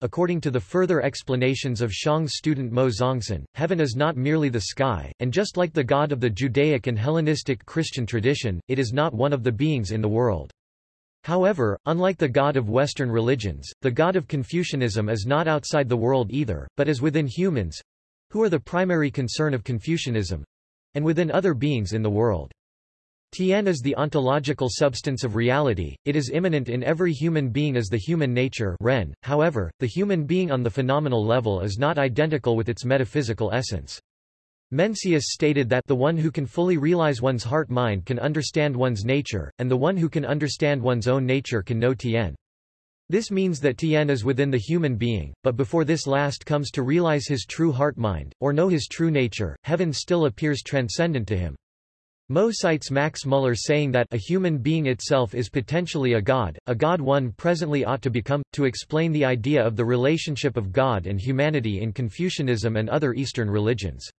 According to the further explanations of Xiong's student Mo Zongsan, heaven is not merely the sky, and just like the God of the Judaic and Hellenistic Christian tradition, it is not one of the beings in the world. However, unlike the god of Western religions, the god of Confucianism is not outside the world either, but is within humans—who are the primary concern of Confucianism—and within other beings in the world. Tian is the ontological substance of reality, it is immanent in every human being as the human nature Ren. however, the human being on the phenomenal level is not identical with its metaphysical essence. Mencius stated that the one who can fully realize one's heart-mind can understand one's nature, and the one who can understand one's own nature can know Tian. This means that Tian is within the human being, but before this last comes to realize his true heart-mind, or know his true nature, heaven still appears transcendent to him. Mo cites Max Muller saying that a human being itself is potentially a god, a god one presently ought to become, to explain the idea of the relationship of God and humanity in Confucianism and other Eastern religions.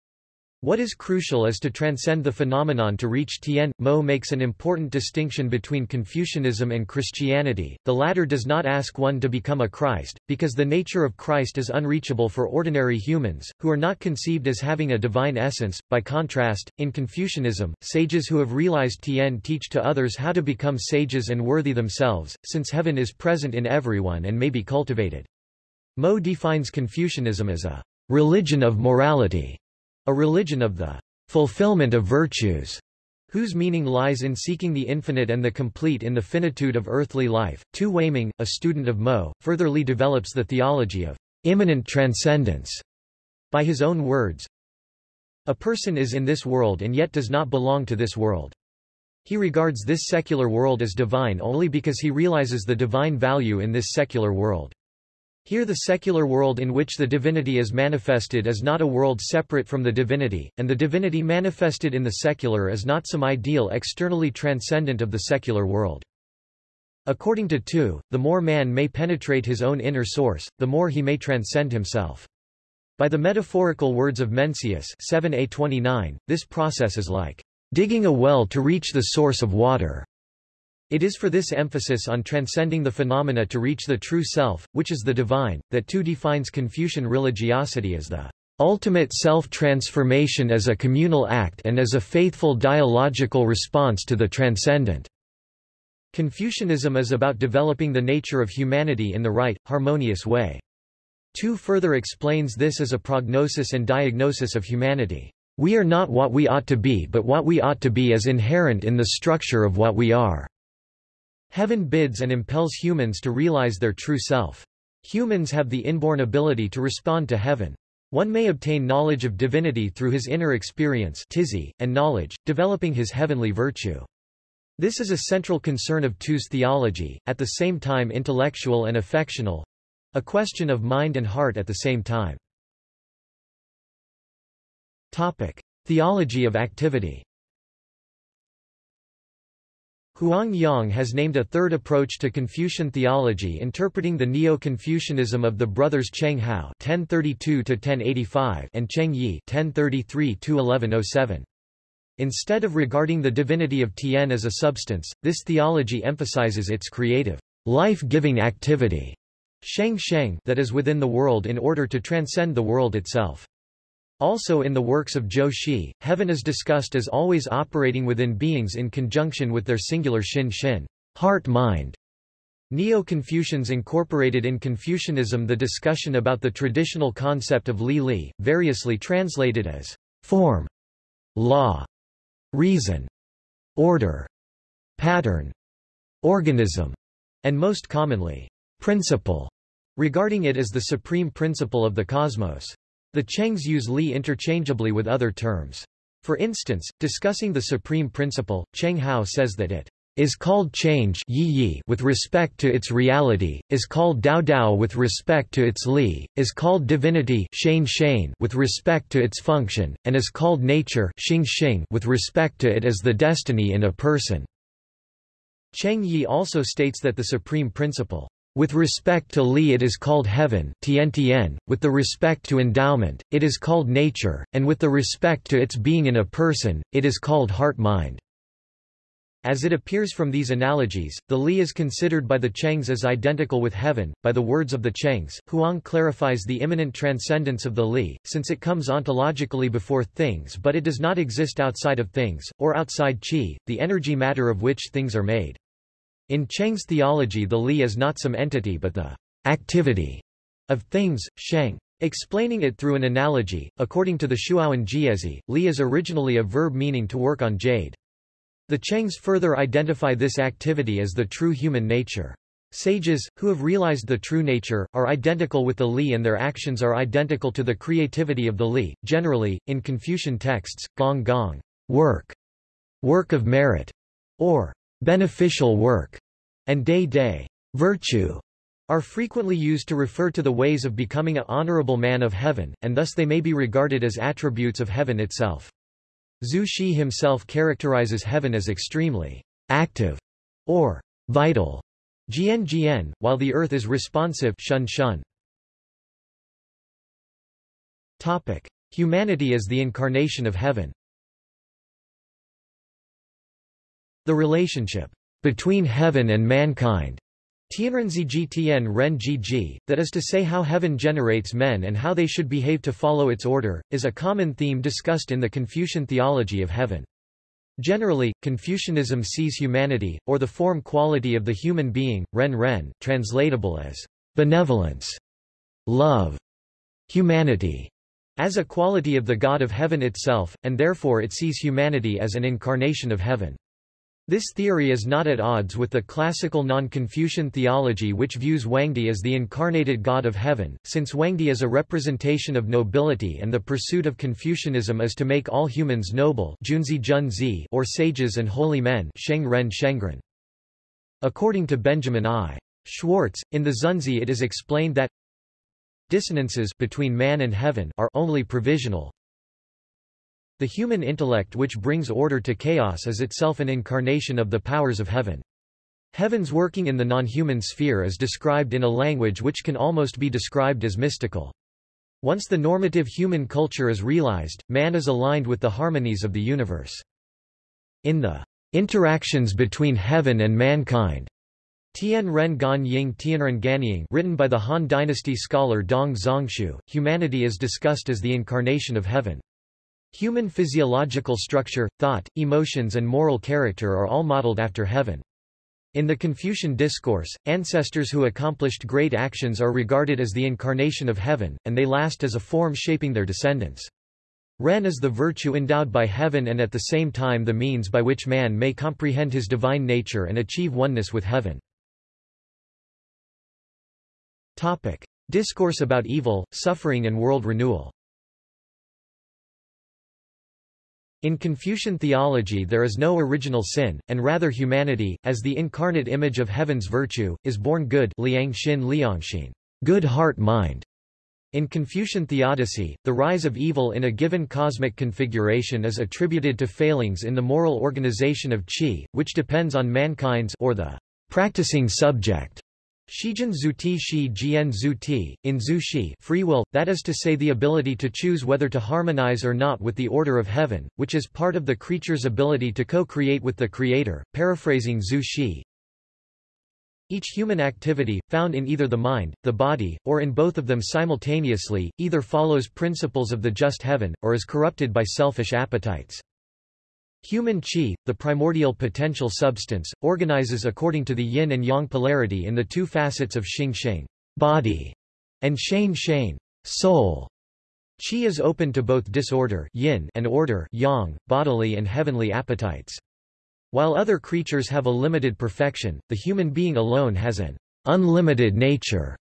What is crucial is to transcend the phenomenon to reach Tian. Mo makes an important distinction between Confucianism and Christianity. The latter does not ask one to become a Christ, because the nature of Christ is unreachable for ordinary humans, who are not conceived as having a divine essence. By contrast, in Confucianism, sages who have realized Tian teach to others how to become sages and worthy themselves, since heaven is present in everyone and may be cultivated. Mo defines Confucianism as a religion of morality a religion of the fulfillment of virtues, whose meaning lies in seeking the infinite and the complete in the finitude of earthly life. Tu Weiming, a student of Mo, furtherly develops the theology of immanent transcendence By his own words, a person is in this world and yet does not belong to this world. He regards this secular world as divine only because he realizes the divine value in this secular world. Here the secular world in which the divinity is manifested is not a world separate from the divinity, and the divinity manifested in the secular is not some ideal externally transcendent of the secular world. According to Tu, the more man may penetrate his own inner source, the more he may transcend himself. By the metaphorical words of Mencius 7a29, this process is like digging a well to reach the source of water. It is for this emphasis on transcending the phenomena to reach the true self, which is the divine, that Tu defines Confucian religiosity as the ultimate self-transformation as a communal act and as a faithful dialogical response to the transcendent. Confucianism is about developing the nature of humanity in the right, harmonious way. Tu further explains this as a prognosis and diagnosis of humanity. We are not what we ought to be but what we ought to be is inherent in the structure of what we are. Heaven bids and impels humans to realize their true self. Humans have the inborn ability to respond to heaven. One may obtain knowledge of divinity through his inner experience and knowledge, developing his heavenly virtue. This is a central concern of Tu's theology, at the same time intellectual and affectional—a question of mind and heart at the same time. Topic. Theology of activity Huang Yong has named a third approach to Confucian theology interpreting the Neo-Confucianism of the brothers Cheng Hao (1032–1085) and Cheng Yi (1033–1107). Instead of regarding the divinity of Tian as a substance, this theology emphasizes its creative, life-giving activity sheng sheng that is within the world in order to transcend the world itself. Also in the works of Zhu Xi, heaven is discussed as always operating within beings in conjunction with their singular Xin Xin heart-mind. Neo-Confucians incorporated in Confucianism the discussion about the traditional concept of Li Li, variously translated as form, law, reason, order, pattern, organism, and most commonly, principle, regarding it as the supreme principle of the cosmos. The Chengs use Li interchangeably with other terms. For instance, discussing the supreme principle, Cheng Hao says that it is called change yi yi with respect to its reality, is called Dao Dao with respect to its li, is called divinity shane shane with respect to its function, and is called nature xing xing with respect to it as the destiny in a person. Cheng Yi also states that the supreme principle with respect to Li it is called heaven tien tien, with the respect to endowment, it is called nature, and with the respect to its being in a person, it is called heart-mind. As it appears from these analogies, the Li is considered by the Chengs as identical with heaven. By the words of the Chengs, Huang clarifies the immanent transcendence of the Li, since it comes ontologically before things but it does not exist outside of things, or outside qi, the energy matter of which things are made. In Cheng's theology the li is not some entity but the activity of things, sheng. Explaining it through an analogy, according to the Shuowen Jiezi, li is originally a verb meaning to work on jade. The Chengs further identify this activity as the true human nature. Sages, who have realized the true nature, are identical with the Li and their actions are identical to the creativity of the Li. Generally, in Confucian texts, gong gong work, work of merit, or beneficial work, and day day virtue are frequently used to refer to the ways of becoming a honorable man of heaven, and thus they may be regarded as attributes of heaven itself. Zhu Xi himself characterizes heaven as extremely active or vital, jian jian, while the earth is responsive shun shun. Topic: Humanity as the incarnation of heaven. The relationship between heaven and mankind Tianrenzijitian Ren Ji, that is to say how heaven generates men and how they should behave to follow its order, is a common theme discussed in the Confucian theology of heaven. Generally, Confucianism sees humanity, or the form quality of the human being, ren ren, translatable as benevolence, love, humanity, as a quality of the God of heaven itself, and therefore it sees humanity as an incarnation of heaven. This theory is not at odds with the classical non-Confucian theology which views Wangdi as the incarnated god of heaven, since Wangdi is a representation of nobility and the pursuit of Confucianism is to make all humans noble or sages and holy men According to Benjamin I. Schwartz, in the Xunzi it is explained that dissonances between man and heaven are only provisional, the human intellect which brings order to chaos is itself an incarnation of the powers of heaven. Heaven's working in the non-human sphere is described in a language which can almost be described as mystical. Once the normative human culture is realized, man is aligned with the harmonies of the universe. In the interactions between heaven and mankind, Tian Ren Gan Ying Tianren Ganying written by the Han Dynasty scholar Dong Zhongshu, humanity is discussed as the incarnation of heaven. Human physiological structure, thought, emotions and moral character are all modeled after heaven. In the Confucian discourse, ancestors who accomplished great actions are regarded as the incarnation of heaven, and they last as a form shaping their descendants. Ren is the virtue endowed by heaven and at the same time the means by which man may comprehend his divine nature and achieve oneness with heaven. Topic. Discourse about evil, suffering and world renewal In Confucian theology there is no original sin, and rather humanity, as the incarnate image of heaven's virtue, is born good liang xin liangxin, good heart mind. In Confucian theodicy, the rise of evil in a given cosmic configuration is attributed to failings in the moral organization of qi, which depends on mankind's or the practicing subject Shijin zuti shi jian zuti, in zu shi free will, that is to say the ability to choose whether to harmonize or not with the order of heaven, which is part of the creature's ability to co-create with the creator, paraphrasing zu shi. Each human activity, found in either the mind, the body, or in both of them simultaneously, either follows principles of the just heaven, or is corrupted by selfish appetites. Human qi, the primordial potential substance, organizes according to the yin and yang polarity in the two facets of xing xing body, and shane shane soul. Qi is open to both disorder yin and order yang, bodily and heavenly appetites. While other creatures have a limited perfection, the human being alone has an unlimited nature.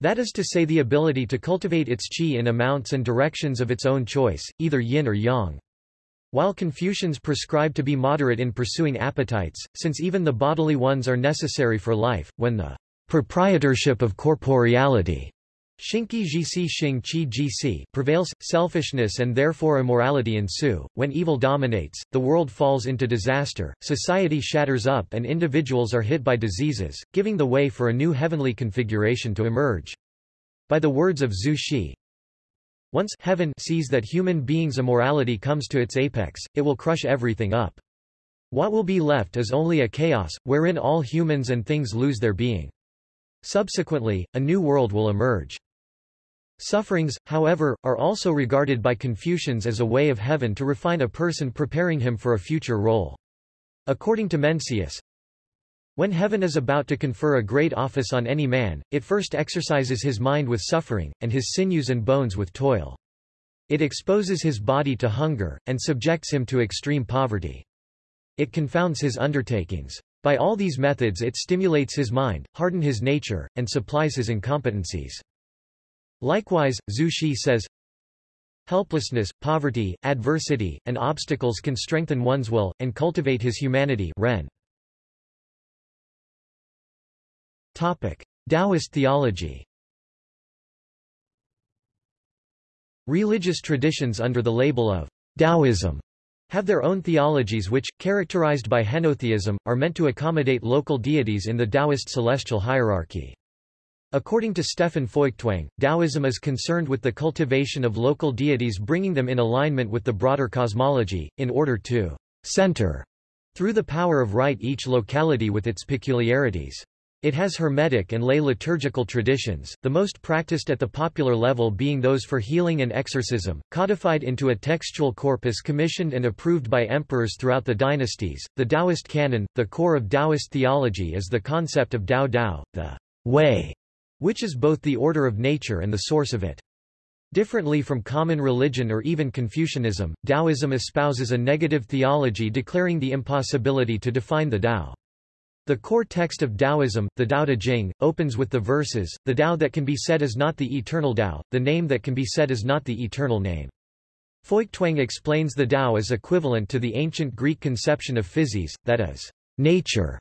That is to say the ability to cultivate its qi in amounts and directions of its own choice, either yin or yang. While Confucians prescribe to be moderate in pursuing appetites, since even the bodily ones are necessary for life, when the proprietorship of corporeality prevails, selfishness and therefore immorality ensue. When evil dominates, the world falls into disaster, society shatters up and individuals are hit by diseases, giving the way for a new heavenly configuration to emerge. By the words of Zhu Xi, once heaven sees that human beings' immorality comes to its apex, it will crush everything up. What will be left is only a chaos, wherein all humans and things lose their being. Subsequently, a new world will emerge. Sufferings, however, are also regarded by Confucians as a way of heaven to refine a person preparing him for a future role. According to Mencius, when heaven is about to confer a great office on any man, it first exercises his mind with suffering, and his sinews and bones with toil. It exposes his body to hunger, and subjects him to extreme poverty. It confounds his undertakings. By all these methods it stimulates his mind, harden his nature, and supplies his incompetencies. Likewise, Zhu Xi says, Helplessness, poverty, adversity, and obstacles can strengthen one's will, and cultivate his humanity Ren. Taoist theology Religious traditions under the label of Taoism have their own theologies which, characterized by henotheism, are meant to accommodate local deities in the Taoist celestial hierarchy. According to Stefan Feuchtwang, Taoism is concerned with the cultivation of local deities bringing them in alignment with the broader cosmology, in order to center through the power of right each locality with its peculiarities. It has Hermetic and lay liturgical traditions, the most practiced at the popular level being those for healing and exorcism, codified into a textual corpus commissioned and approved by emperors throughout the dynasties. The Taoist canon, the core of Taoist theology is the concept of Dao Dao, the way, which is both the order of nature and the source of it. Differently from common religion or even Confucianism, Taoism espouses a negative theology declaring the impossibility to define the Tao. The core text of Taoism, the Tao Te Ching, opens with the verses, the Tao that can be said is not the eternal Tao, the name that can be said is not the eternal name. Feuchtwang explains the Tao as equivalent to the ancient Greek conception of physis, that is, nature,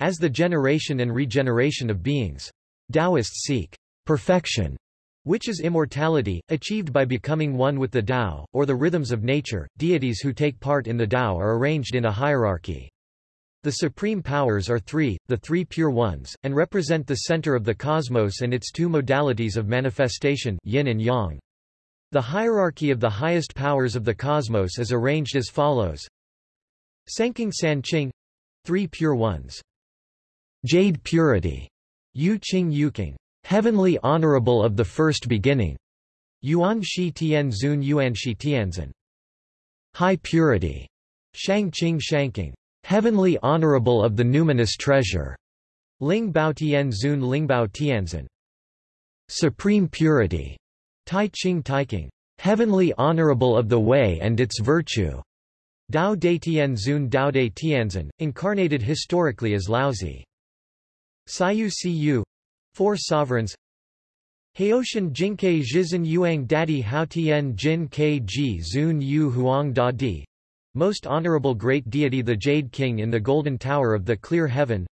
as the generation and regeneration of beings. Taoists seek perfection which is immortality, achieved by becoming one with the Tao, or the rhythms of nature. Deities who take part in the Tao are arranged in a hierarchy. The supreme powers are three, the three pure ones, and represent the center of the cosmos and its two modalities of manifestation yin and yang. The hierarchy of the highest powers of the cosmos is arranged as follows. Sanqing San Qing three pure ones. Jade purity, Yu Qing Yuqing heavenly honorable of the first beginning, Yuan Shi Tian Zun Yuan Shi Tianzun. High purity, Shang Qing Shangqing, heavenly honorable of the numinous treasure, Ling Bao Tian Zun Ling Bao Tianzun. Supreme purity, Tai Ching Taiqing, heavenly honorable of the way and its virtue. Dao De Tian Zun Dao De Tianzun, incarnated historically as Laozi. Saiyu Siyu, Four sovereigns Haoshan Jinke Zhizhen Yuang Dadi Hao Tian Jin Ke Ji Zun Yu Huang Da Di Most Honorable Great Deity the Jade King in the Golden Tower of the Clear Heaven.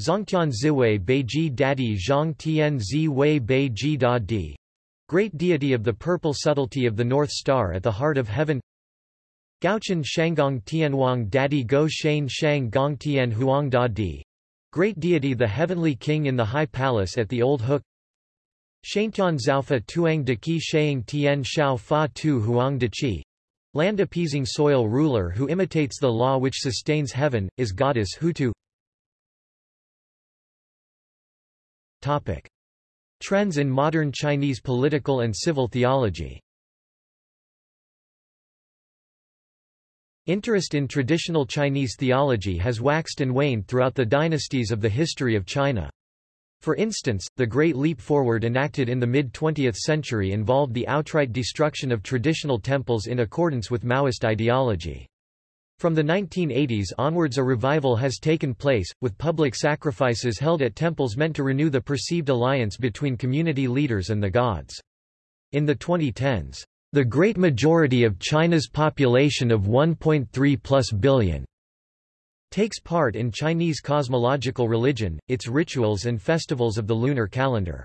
Zongtian Ziwei Beiji Dadi Zhang Tian Zi Wei Beiji Da Di Great Deity of the Purple Subtlety of the North Star at the Heart of Heaven. Gaochen Shanggong Tianwang Dadi Go Shane Shang Gong Tian Huang Da Di Great deity the heavenly king in the high palace at the Old Hook. Shantian Zhaofa Tuang de Qi Shang Tian Shao Fa Tu Huang de Qi Land appeasing soil ruler who imitates the law which sustains heaven, is goddess Houtu Topic. Trends in modern Chinese political and civil theology Interest in traditional Chinese theology has waxed and waned throughout the dynasties of the history of China. For instance, the Great Leap Forward enacted in the mid-20th century involved the outright destruction of traditional temples in accordance with Maoist ideology. From the 1980s onwards a revival has taken place, with public sacrifices held at temples meant to renew the perceived alliance between community leaders and the gods. In the 2010s, the great majority of China's population of 1.3 plus billion takes part in Chinese cosmological religion, its rituals and festivals of the lunar calendar.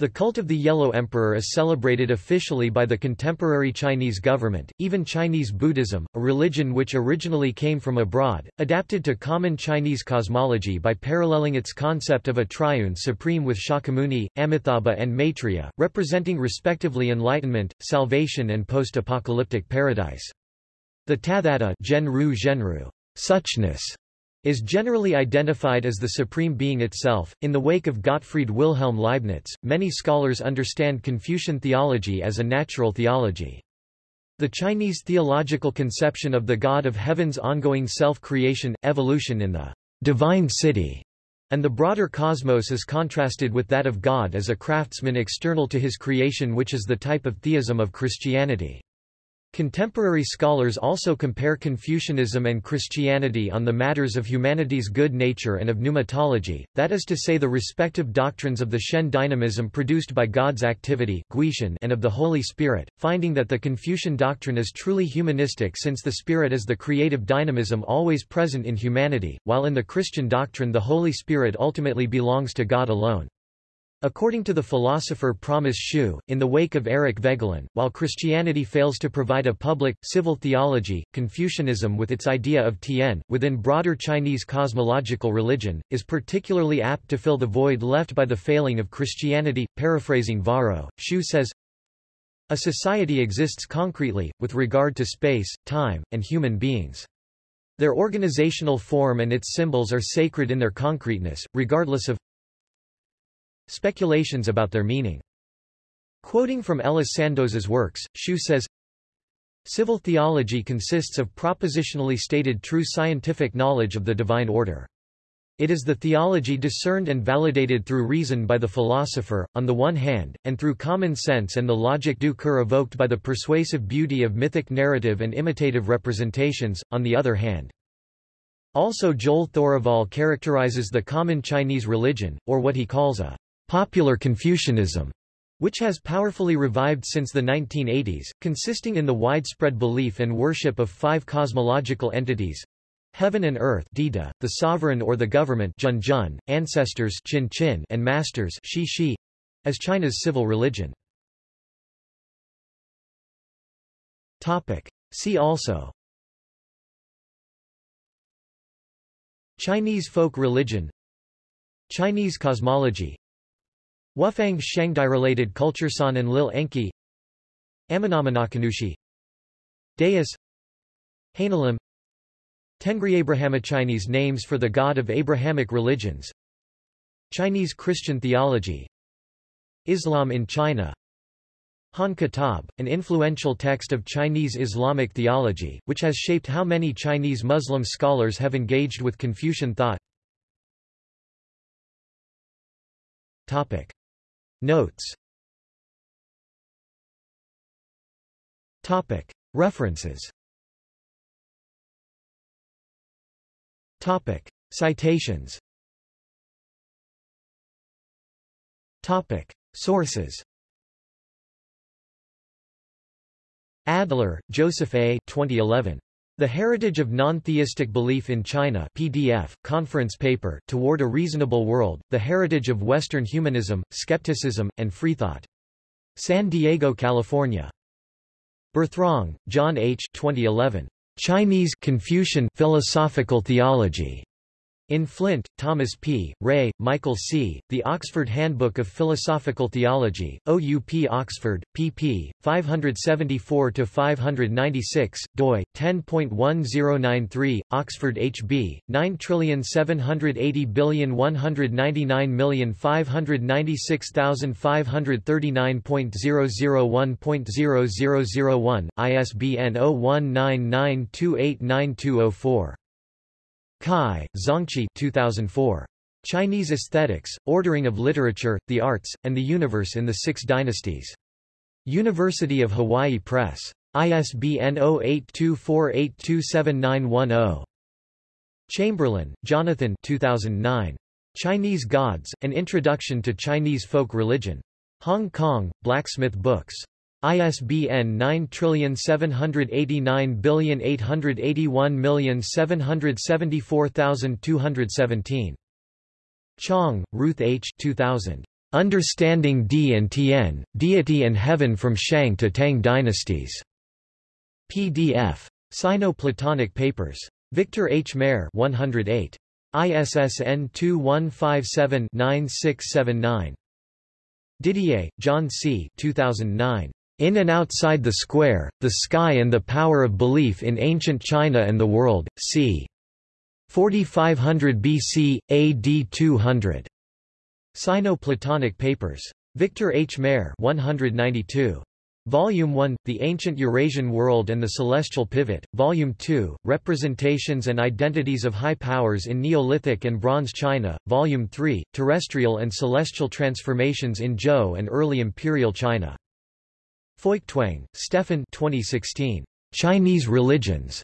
The cult of the Yellow Emperor is celebrated officially by the contemporary Chinese government. Even Chinese Buddhism, a religion which originally came from abroad, adapted to common Chinese cosmology by paralleling its concept of a triune supreme with Shakyamuni, Amitabha, and Maitreya, representing respectively enlightenment, salvation, and post-apocalyptic paradise. The Tathata Zhenru Zhenru, suchness, is generally identified as the supreme being itself. In the wake of Gottfried Wilhelm Leibniz, many scholars understand Confucian theology as a natural theology. The Chinese theological conception of the God of heaven's ongoing self-creation, evolution in the divine city, and the broader cosmos is contrasted with that of God as a craftsman external to his creation which is the type of theism of Christianity. Contemporary scholars also compare Confucianism and Christianity on the matters of humanity's good nature and of pneumatology, that is to say the respective doctrines of the Shen dynamism produced by God's activity and of the Holy Spirit, finding that the Confucian doctrine is truly humanistic since the Spirit is the creative dynamism always present in humanity, while in the Christian doctrine the Holy Spirit ultimately belongs to God alone. According to the philosopher Promise Hsu, in the wake of Eric Voegelin, while Christianity fails to provide a public, civil theology, Confucianism with its idea of Tian, within broader Chinese cosmological religion, is particularly apt to fill the void left by the failing of Christianity. Paraphrasing Varro, Hsu says, A society exists concretely, with regard to space, time, and human beings. Their organizational form and its symbols are sacred in their concreteness, regardless of Speculations about their meaning. Quoting from Ellis Sandoz's works, Hsu says, Civil theology consists of propositionally stated true scientific knowledge of the divine order. It is the theology discerned and validated through reason by the philosopher, on the one hand, and through common sense and the logic du cœur evoked by the persuasive beauty of mythic narrative and imitative representations, on the other hand. Also Joel Thoraval characterizes the common Chinese religion, or what he calls a popular Confucianism, which has powerfully revived since the 1980s, consisting in the widespread belief and worship of five cosmological entities, Heaven and earth Dida, the sovereign or the government Jun Jun, ancestors Qin Qin and masters Shi Shi, as China's civil religion. Topic. See also Chinese folk religion Chinese cosmology Wufang Shangdi-related culture San and Lil Enki. Amenominakanushi Deus. Haneullim Tengri Abrahama Chinese names for the god of Abrahamic religions. Chinese Christian theology. Islam in China. Han Kitab, an influential text of Chinese Islamic theology, which has shaped how many Chinese Muslim scholars have engaged with Confucian thought. Topic. Notes Topic. References Topic. Citations Topic. Sources Adler, Joseph A. 2011. The Heritage of Non-Theistic Belief in China PDF, conference paper, Toward a Reasonable World, The Heritage of Western Humanism, Skepticism, and Freethought. San Diego, California. Berthrong, John H. 2011. Chinese Confucian Philosophical Theology. In Flint, Thomas P., Ray, Michael C., The Oxford Handbook of Philosophical Theology, OUP Oxford, pp. 574-596, doi, 10.1093, Oxford HB, 9780199596539.001.0001, ISBN 0199289204. Cai, Zongqi 2004. Chinese Aesthetics, Ordering of Literature, the Arts, and the Universe in the Six Dynasties. University of Hawaii Press. ISBN 0824827910. Chamberlain, Jonathan 2009. Chinese Gods, An Introduction to Chinese Folk Religion. Hong Kong, Blacksmith Books. ISBN 9789881774217. Chang, Ruth H. 2000. Understanding D and Tian, Deity and Heaven from Shang to Tang Dynasties. PDF. Sino-Platonic Papers. Victor H. Mair 108. ISSN 2157-9679. Didier, John C. 2009. In and Outside the Square, The Sky and the Power of Belief in Ancient China and the World, c. 4500 BC, AD 200. Sino-Platonic Papers. Victor H. Mair 192. Volume 1, The Ancient Eurasian World and the Celestial Pivot, Volume 2, Representations and Identities of High Powers in Neolithic and Bronze China, Volume 3, Terrestrial and Celestial Transformations in Zhou and Early Imperial China. Feuchtwang, Stefan 2016. Chinese Religions.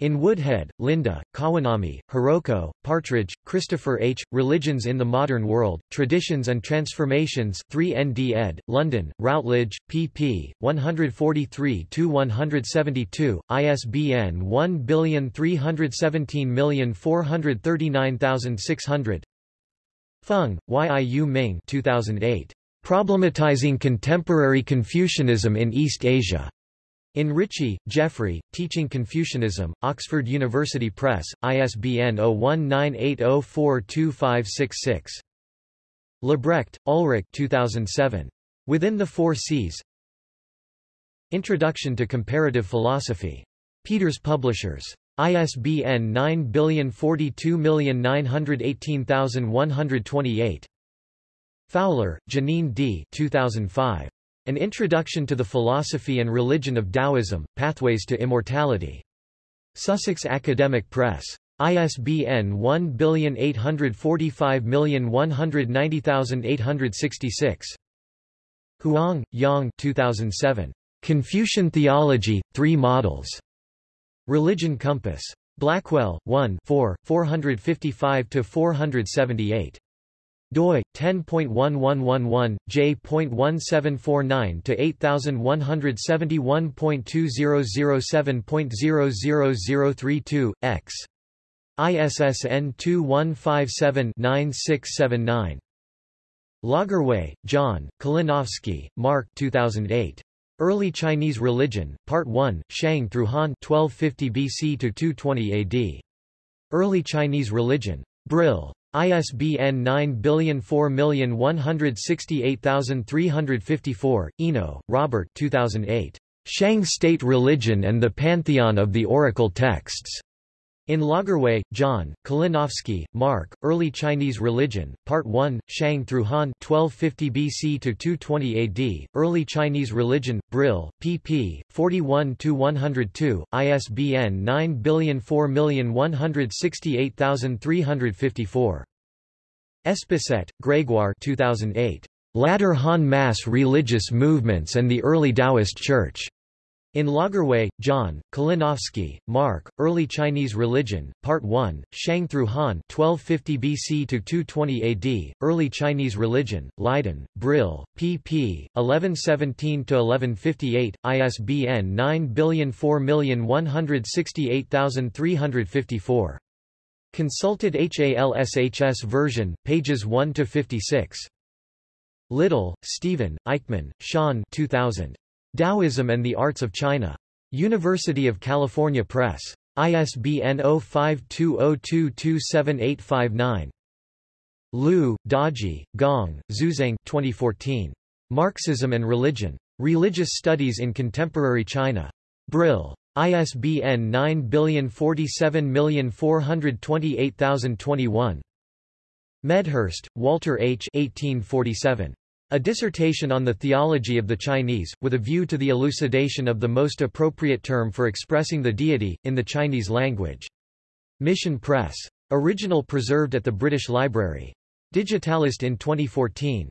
In Woodhead, Linda, Kawanami, Hiroko, Partridge, Christopher H., Religions in the Modern World, Traditions and Transformations 3 ND ed., London, Routledge, pp. 143-172, ISBN 1317439600 Feng, Yiu Ming 2008. Problematizing Contemporary Confucianism in East Asia. In Richey, Jeffrey, Teaching Confucianism, Oxford University Press, ISBN 0198042566. Libbrecht, Ulrich 2007. Within the Four Seas Introduction to Comparative Philosophy. Peeters Publishers. ISBN 9042918128. Fowler, Jeaneane D. 2005. An Introduction to the Philosophy and Religion of Taoism, Pathways to Immortality. Sussex Academic Press. ISBN 1845190866. Huang, Yong 2007. Confucian Theology, Three Models. Religion Compass. Blackwell, 1 4, 455-478 doi 10.1111 j.1749 to 8171.2007.00032 x ISSN 2157-9679 Lagerwey, John, Kalinowski, Marc 2008. Early Chinese Religion, Part 1, Shang through Han 1250 BC to 220 AD. Early Chinese Religion. Brill. ISBN 9004168354, Eno, Robert 2008. Shang State Religion and the Pantheon of the Oracle Texts. In Lagerwey, John, Kalinowski, Marc, Early Chinese Religion, Part 1, Shang through Han 1250 BC to 220 AD, Early Chinese Religion, Brill, pp. 41-102, ISBN 9004168354. Espesset, Grégoire 2008. Latter Han Mass Religious Movements and the Early Taoist Church. In Lagerwey, John, Kalinowski, Marc, Early Chinese Religion, Part 1, Shang through Han 1250 BC to 220 AD, Early Chinese Religion, Leiden, Brill, pp. 1117-1158, ISBN 9004168354. Consulted HALSHS version, pages 1-56. Little, Stephen, Eichman, Shawn 2000. Taoism and the Arts of China. University of California Press. ISBN 0520227859. Liu, Daji, Gong, Xuzang 2014. Marxism and Religion. Religious Studies in Contemporary China. Brill. ISBN 9047428021. Medhurst, Walter H. 1847. A dissertation on the theology of the Chinese, with a view to the elucidation of the most appropriate term for expressing the deity, in the Chinese language. Mission Press. Original preserved at the British Library. Digitalist in 2014.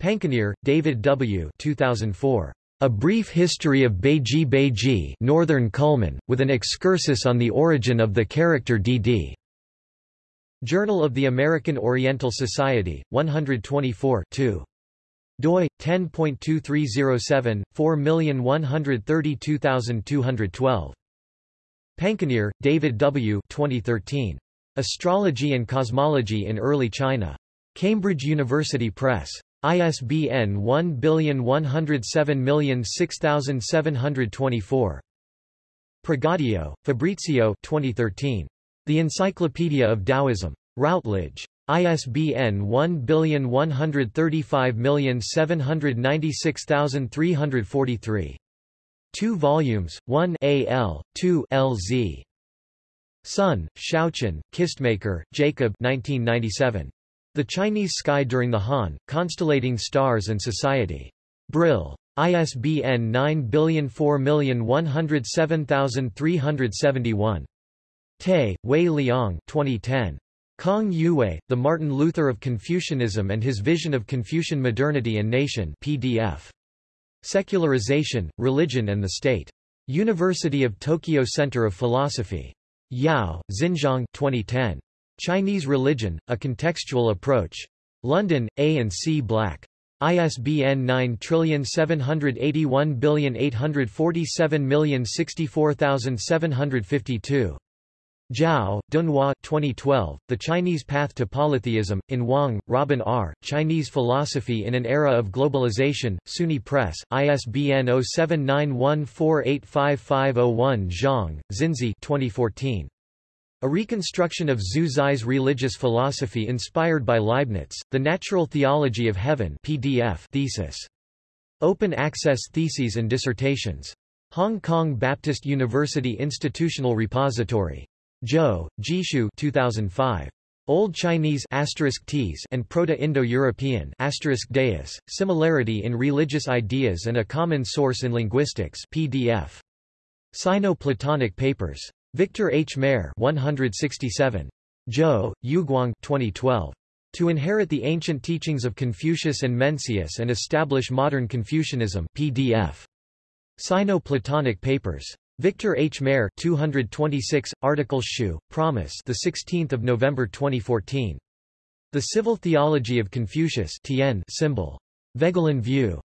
Pankenier, David W. 2004. A Brief History of Beiji Beiji Northern Culmen, with an excursus on the origin of the character DD. Journal of the American Oriental Society, 124 2 doi 10.2307 4132212 Pankenier, David W. 2013. Astrology and Cosmology in Early China. Cambridge University Press. ISBN 1107006724. Pregadio, Fabrizio 2013. The Encyclopedia of Taoism. Routledge. ISBN 1135796343. 2 volumes, 1 AL, 2 LZ. Sun, Shaochen, Kistemaker, Jacob 1997. The Chinese Sky During the Han, Constellating Stars and Society. Brill. ISBN 9004107371. Tay, Wei Liang 2010. Kong Yue, The Martin Luther of Confucianism and His Vision of Confucian Modernity and Nation PDF. Secularization, Religion and the State. University of Tokyo Center of Philosophy. Yao, Xinjiang 2010. Chinese Religion, A Contextual Approach. London, A and C Black. ISBN 9781847064752. Zhao, Dunhua 2012, The Chinese Path to Polytheism, in Wang, Robin R., Chinese Philosophy in an Era of Globalization, SUNY Press, ISBN 0791485501 Zhang, Xinzi 2014. A reconstruction of Zhu Zi's religious philosophy inspired by Leibniz, The Natural Theology of Heaven PDF thesis. Open Access Theses and Dissertations. Hong Kong Baptist University Institutional Repository. Zhou, Jixu 2005. Old Chinese and Proto-Indo-European Similarity in Religious Ideas and a Common Source in Linguistics PDF. Sino-Platonic Papers. Victor H. Mair 167. Zhou, Yuguang 2012. To inherit the ancient teachings of Confucius and Mencius and establish modern Confucianism PDF. Sino-Platonic Papers. Victor H. Mair 226, Articles Hsu, Promise the 16th of November 2014. The Civil Theology of Confucius Tian symbol. Voegelin View.